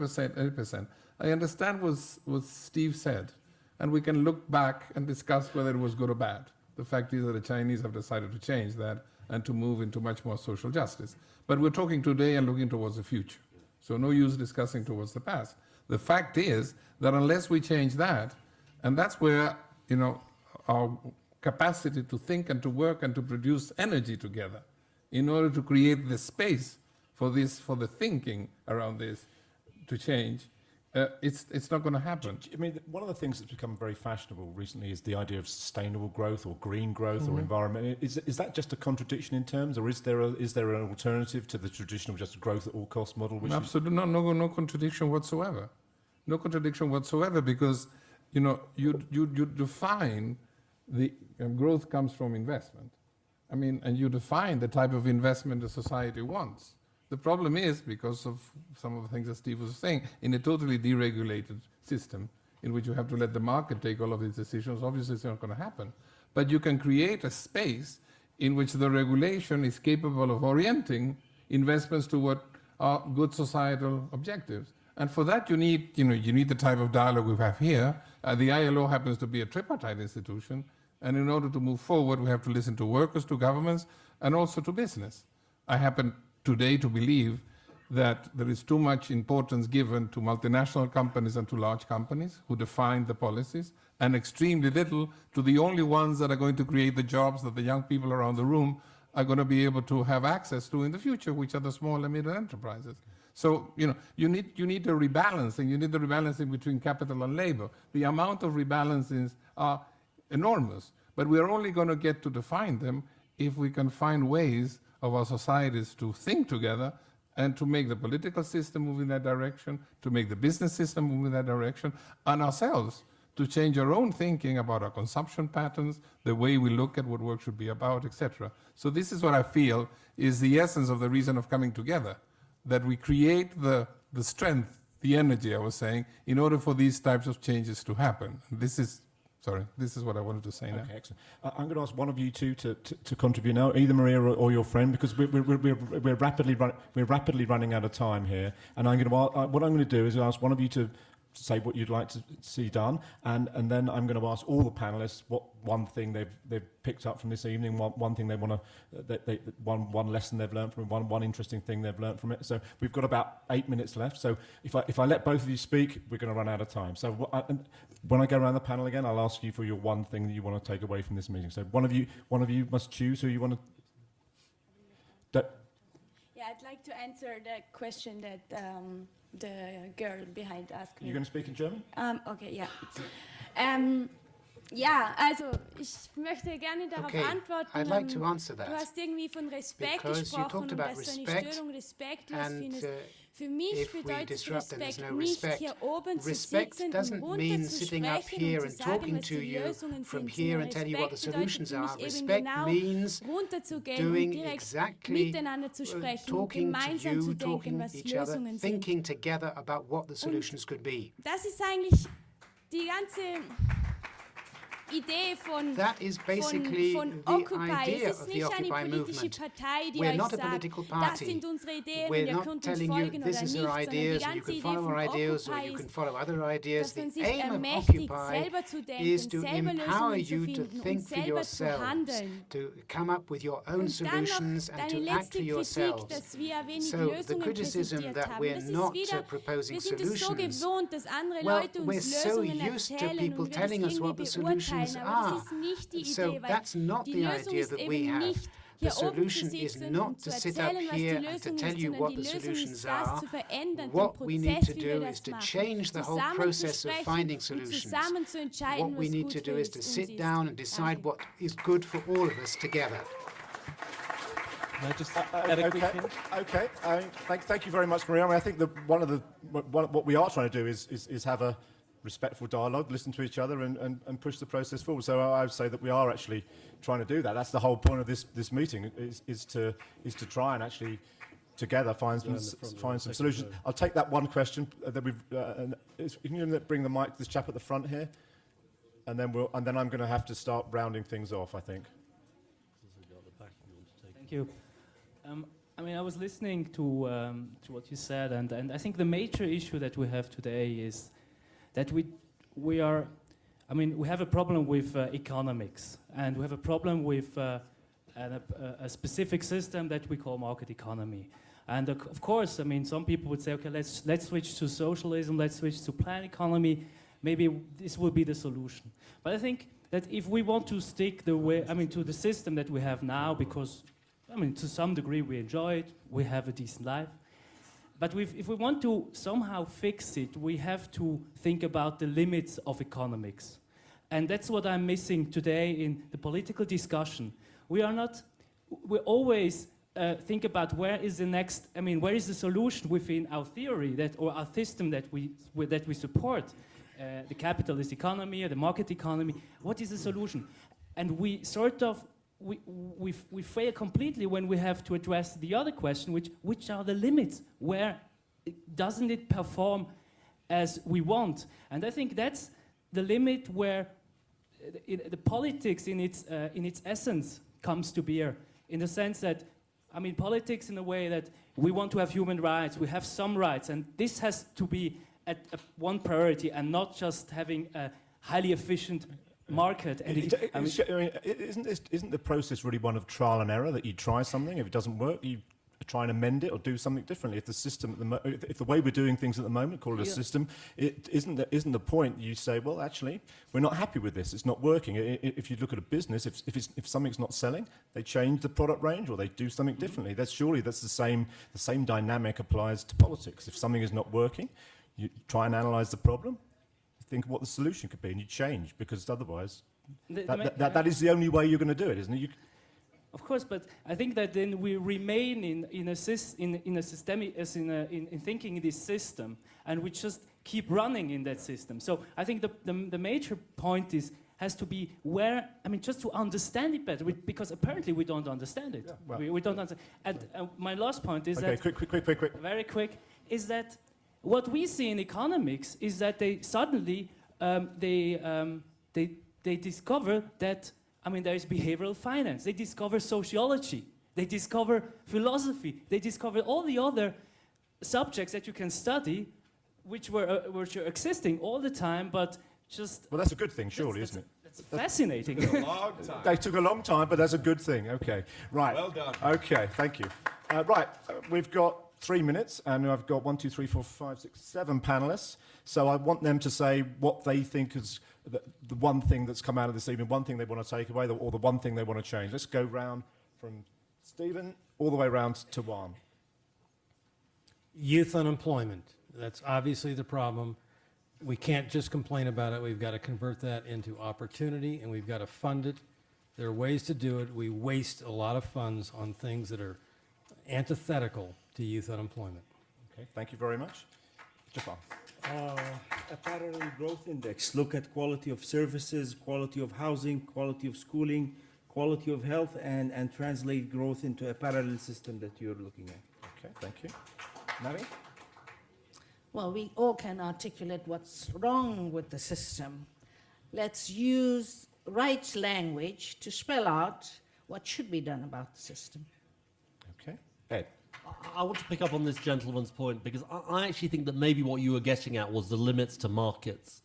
8%. I understand what, what Steve said, and we can look back and discuss whether it was good or bad. The fact is that the Chinese have decided to change that and to move into much more social justice. But we're talking today and looking towards the future. So no use discussing towards the past. The fact is that unless we change that, and that's where, you know, our capacity to think and to work and to produce energy together in order to create the space for this, for the thinking around this to change, uh, it's, it's not going to happen. I mean, one of the things that's become very fashionable recently is the idea of sustainable growth or green growth or Mhm. environment. Is, is that just a contradiction in terms, or is there, a, is there an alternative to the traditional just growth at all cost model? Which Absolutely no, no, no contradiction whatsoever. No contradiction whatsoever because, you know, you, you, you define the um, growth comes from investment. I mean, and you define the type of investment the society wants. The problem is, because of some of the things that Steve was saying, in a totally deregulated system in which you have to let the market take all of these decisions, obviously it's not going to happen. But you can create a space in which the regulation is capable of orienting investments to what are good societal objectives. And for that, you need, you know, you need the type of dialogue we have here. Uh, the ILO happens to be a tripartite institution, and in order to move forward, we have to listen to workers, to governments, and also to business. I happen today to believe that there is too much importance given to multinational companies and to large companies who define the policies, and extremely little to the only ones that are going to create the jobs that the young people around the room are going to be able to have access to in the future, which are the small and middle enterprises. So, you know, you need, you need a rebalancing. You need the rebalancing between capital and labor. The amount of rebalancings are enormous, but we are only going to get to define them if we can find ways of our societies to think together and to make the political system move in that direction, to make the business system move in that direction, and ourselves to change our own thinking about our consumption patterns, the way we look at what work should be about, etc. So this is what I feel is the essence of the reason of coming together, that we create the, the strength, the energy, I was saying, in order for these types of changes to happen. This is, sorry, this is what I wanted to say now. Okay, excellent. Uh, I'm going to ask one of you two to, to, to contribute now, either Maria or, or your friend, because we're, we're, we're, we're, rapidly run, we're rapidly running out of time here. And I'm going to, uh, what I'm going to do is ask one of you to say what you'd like to see done, and, and then I'm going to ask all the panelists what one thing they've, they've picked up from this evening, one, one thing they want to, they, they, one, one lesson they've learned from it, one, one interesting thing they've learned from it. So we've got about eight minutes left. So if I, if I let both of you speak, we're going to run out of time. So I, and when I go around the panel again, I'll ask you for your one thing that you want to take away from this meeting. So one of you, one of you must choose who you want to. That, Yeah, I'd like to answer the question that um, the girl behind asked me. you going to speak in German? Ähm, okay, ja. Ähm, ja, also ich möchte gerne darauf Okay, antworten. I'd like ähm, to answer that. Du hast irgendwie von Respekt Because you gesprochen talked und about dass du eine respect Störung respektlos and, findest. Für mich if we disrupt then there's no respect. hier oben zu Respect doesn't mean sitting up here and talking to you from here and telling you what the solutions are. Respect means doing exactly miteinander zu uh, talking to gemeinsam you, talking was each other, thinking together about what the solutions could be. Das ist eigentlich die ganze That is basically von, the von Occupy. idea of the Occupy movement. We're not a political party. sind unsere Ideen We're not telling you this is our ideas you can follow our ideas or you can follow other ideas. The aim of Occupy selber zu denken, is to empower you to think for yourselves, to come up with your own Und dann noch solutions and to act for yourselves. dass wir wenig So the criticism that we're not uh, proposing wir sind es so solutions. gewohnt, dass andere Well, we're so used to people und wir das telling us what the solutions beurteilen, are. das ist nicht die So that's not the idea that we have. The hier oben zu solution is not to sit up erzählen, was die here and to tell you what the solutions are. What we need to Prozess, wie wir do is to change the whole process of finding solutions. zusammen zu entscheiden, What we need to do is to sit down and decide what is good for all of us together. Can I just uh, add a quick okay, okay. I thank, thank you very much, Maria. I, mean, I think that one of the what, what we are trying to do is, is, is have a respectful dialogue, listen to each other, and, and, and push the process forward. So I, I would say that we are actually trying to do that. That's the whole point of this, this meeting is, is to is to try and actually together find some, s- find some solutions. I'll take that one question uh, that we've. Uh, and is, can you bring the mic to this chap at the front here, and then we'll and then I'm going to have to start rounding things off. I think. Thank you. Um, I mean, I was listening to, um, to what you said, and, and I think the major issue that we have today is that we, we are, I mean, we have a problem with uh, economics, and we have a problem with uh, an, a, a specific system that we call market economy. And uh, of course, I mean, some people would say, okay, let's, let's switch to socialism, let's switch to plan economy, maybe this will be the solution. But I think that if we want to stick the way, I mean, to the system that we have now, because I mean, to some degree we enjoy it, we have a decent life. But if we want to somehow fix it, we have to think about the limits of economics. And that's what I'm missing today in the political discussion. We are not, we always uh, think about where is the next, I mean, where is the solution within our theory that, or our system that we, that we support, uh, the capitalist economy or the market economy, what is the solution? And we sort of we, we, we fail completely when we have to address the other question, which, which are the limits? Where doesn't it perform as we want? And I think that's the limit where uh, it, the politics in its, uh, in its essence comes to bear, in the sense that, I mean, politics in a way that we want to have human rights, we have some rights, and this has to be at, at one priority and not just having a highly efficient market. And It- it- it- I mean, I mean, isn't, this, isn't the process really one of trial and error that you try something, if it doesn't work, you try and amend it or do something differently. If the system, at the mo- if, if the way we're doing things at the moment, call it a Yeah. system, it isn't the, isn't the point. You say, well, actually, we're not happy with this. It's not working. I- i- if you look at a business, if, if, it's, if something's not selling, they change the product range or they do something mm-hmm. differently. That's surely that's the same. The same dynamic applies to politics. If something is not working, you try and analyze the problem, think what the solution could be, and you change because otherwise, The- the that, ma- that, that, that is the only way you're going to do it, isn't it? You, Of course, but I think that then we remain in, in, a, in, in a systemic, as in, a, in, in thinking in this system, and we just keep running in that system. So I think the, the, the major point is has to be where, I mean, just to understand it better, we, because apparently we don't understand it. well- we, we don't understand. And uh, my last point is okay, that quick, quick, quick, quick, quick. very quick, is that what we see in economics is that they suddenly um, they, um, they, they discover that, I mean, there is behavioral finance. They discover sociology. They discover philosophy. They discover all the other subjects that you can study, which were, uh, which are existing all the time, but just well, that's a good thing, surely, that's- isn't it? that's fascinating. Took a long time. They took a long time, but that's a good thing. Okay, right. Well done. Okay, thank you. Uh, right, uh, we've got three minutes, and I've got one, two, three, four, five, six, seven panelists. So I want them to say what they think is the, the one thing that's come out of this evening, one thing they want to take away, or the one thing they want to change. Let's go round from Stephen all the way round to Juan. Youth unemployment. That's obviously the problem. We can't just complain about it. We've got to convert that into opportunity and we've got to fund it. There are ways to do it. We waste a lot of funds on things that are antithetical to youth unemployment. Okay, thank you very much. Jafar. Uh, a parallel growth index. Look at quality of services, quality of housing, quality of schooling, quality of health, and, and translate growth into a parallel system that you're looking at. Okay, thank you. Navi? Well, we all can articulate what's wrong with the system. Let's use right language to spell out what should be done about the system. Okay. Ed. I want to pick up on this gentleman's point because I, actually think that maybe what you were getting at was the limits to markets.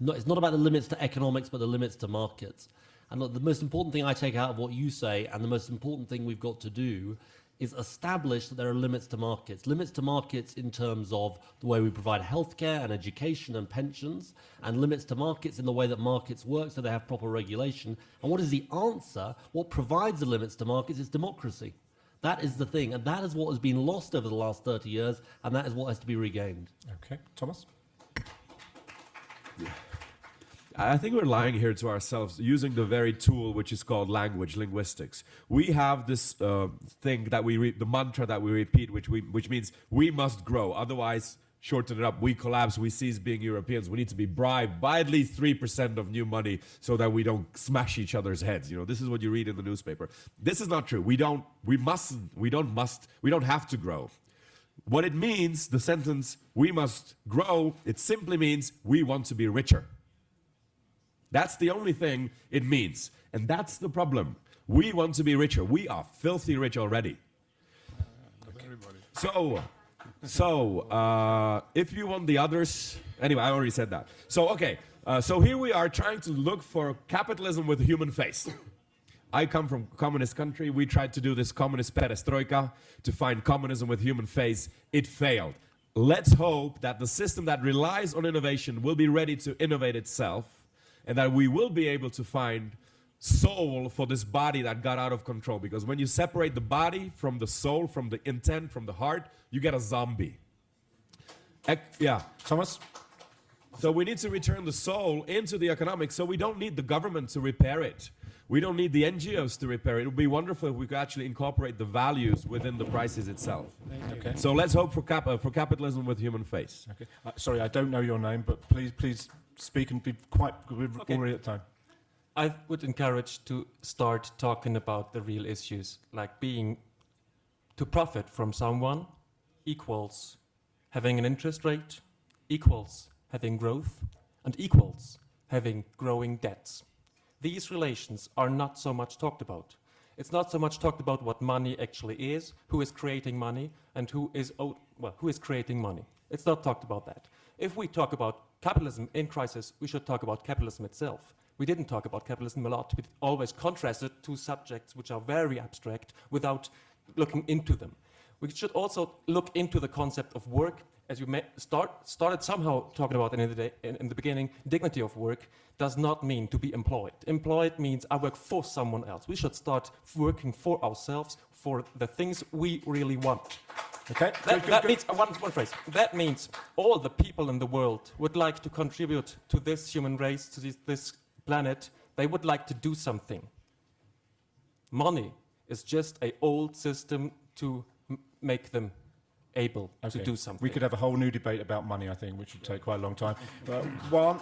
No, it's not about the limits to economics, but the limits to markets. And look, the most important thing I take out of what you say, and the most important thing we've got to do, is establish that there are limits to markets. Limits to markets in terms of the way we provide healthcare and education and pensions, and limits to markets in the way that markets work so they have proper regulation. And what is the answer? What provides the limits to markets is democracy. That is the thing, and that is what has been lost over the last 30 years, and that is what has to be regained. Okay. Thomas? I think we're lying here to ourselves using the very tool which is called language, linguistics. We have this uh, thing that we read, the mantra that we repeat, which, we, which means we must grow. Otherwise, shorten it up, we collapse, we cease being Europeans. We need to be bribed by at least 3% of new money so that we don't smash each other's heads. You know, this is what you read in the newspaper. This is not true. We don't, we mustn't, we don't must, we don't have to grow. What it means, the sentence, we must grow, it simply means we want to be richer. That's the only thing it means. And that's the problem. We want to be richer. We are filthy rich already. So, so uh, if you want the others, anyway, I already said that. So, okay, uh, so here we are trying to look for capitalism with a human face. I come from communist country. We tried to do this communist perestroika to find communism with human face. It failed. Let's hope that the system that relies on innovation will be ready to innovate itself and that we will be able to find soul for this body that got out of control. Because when you separate the body from the soul, from the intent, from the heart, you get a zombie. Ec- yeah. Thomas? So we need to return the soul into the economics so we don't need the government to repair it. We don't need the NGOs to repair it. It would be wonderful if we could actually incorporate the values within the prices itself. Okay. So let's hope for, cap- uh, for capitalism with human face. Okay. Uh, sorry, I don't know your name, but please, please speak and be quite. We're Okay. already at time. I would encourage to start talking about the real issues, like being to profit from someone equals having an interest rate, equals having growth, and equals having growing debts. These relations are not so much talked about. It's not so much talked about what money actually is, who is creating money, and who is well, who is creating money. It's not talked about that. If we talk about capitalism in crisis, we should talk about capitalism itself. We didn't talk about capitalism a lot. We always contrasted two subjects which are very abstract without looking into them. We should also look into the concept of work. As you may start, started somehow talking about in the, day, in, in the beginning, dignity of work does not mean to be employed. Employed means I work for someone else. We should start working for ourselves, for the things we really want. Okay. That, Good, good, that good. means uh, one, one phrase. That means all the people in the world would like to contribute to this human race, to this, this planet. They would like to do something. Money is just a old system to make them able to do something. We could have a whole new debate about money, I think, which would take quite a long time. But one,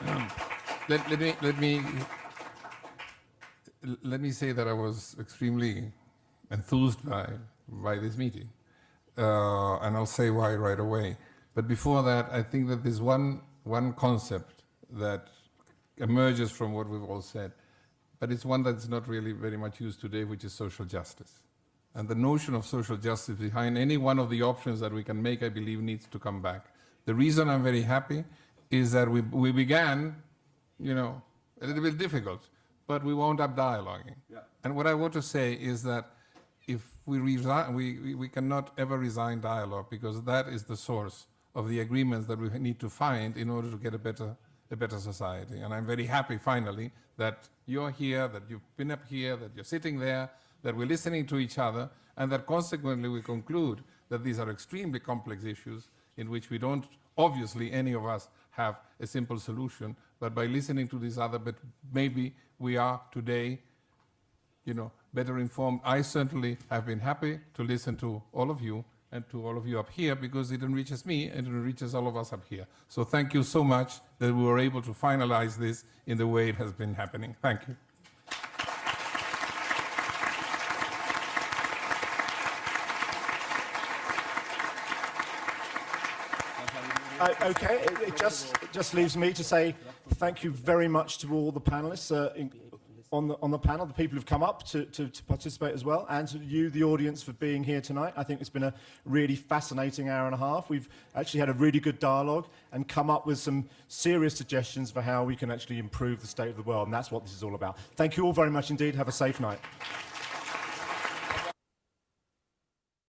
let, let me let me let me say that I was extremely enthused by by this meeting, uh, and I'll say why right away. But before that, I think that there's one one concept that emerges from what we've all said, but it's one that's not really very much used today, which is social justice. And the notion of social justice behind any one of the options that we can make, I believe, needs to come back. The reason I'm very happy is that we, we began, you know, a little bit difficult, but we wound up dialoguing. Yeah. And what I want to say is that if we, resign, we, we, we cannot ever resign dialogue because that is the source of the agreements that we need to find in order to get a better, a better society. And I'm very happy, finally, that you're here, that you've been up here, that you're sitting there, that we're listening to each other, and that consequently we conclude that these are extremely complex issues in which we don't, obviously, any of us have a simple solution, but by listening to this other, but maybe we are today, you know, better informed. I certainly have been happy to listen to all of you and to all of you up here because it enriches me and it enriches all of us up here. So thank you so much that we were able to finalize this in the way it has been happening. Thank you. Uh, okay, it, it just just leaves me to say thank you very much to all the panelists uh, in, on the on the panel, the people who've come up to, to, to participate as well, and to you, the audience, for being here tonight. I think it's been a really fascinating hour and a half. We've actually had a really good dialogue and come up with some serious suggestions for how we can actually improve the state of the world, and that's what this is all about. Thank you all very much indeed. Have a safe night.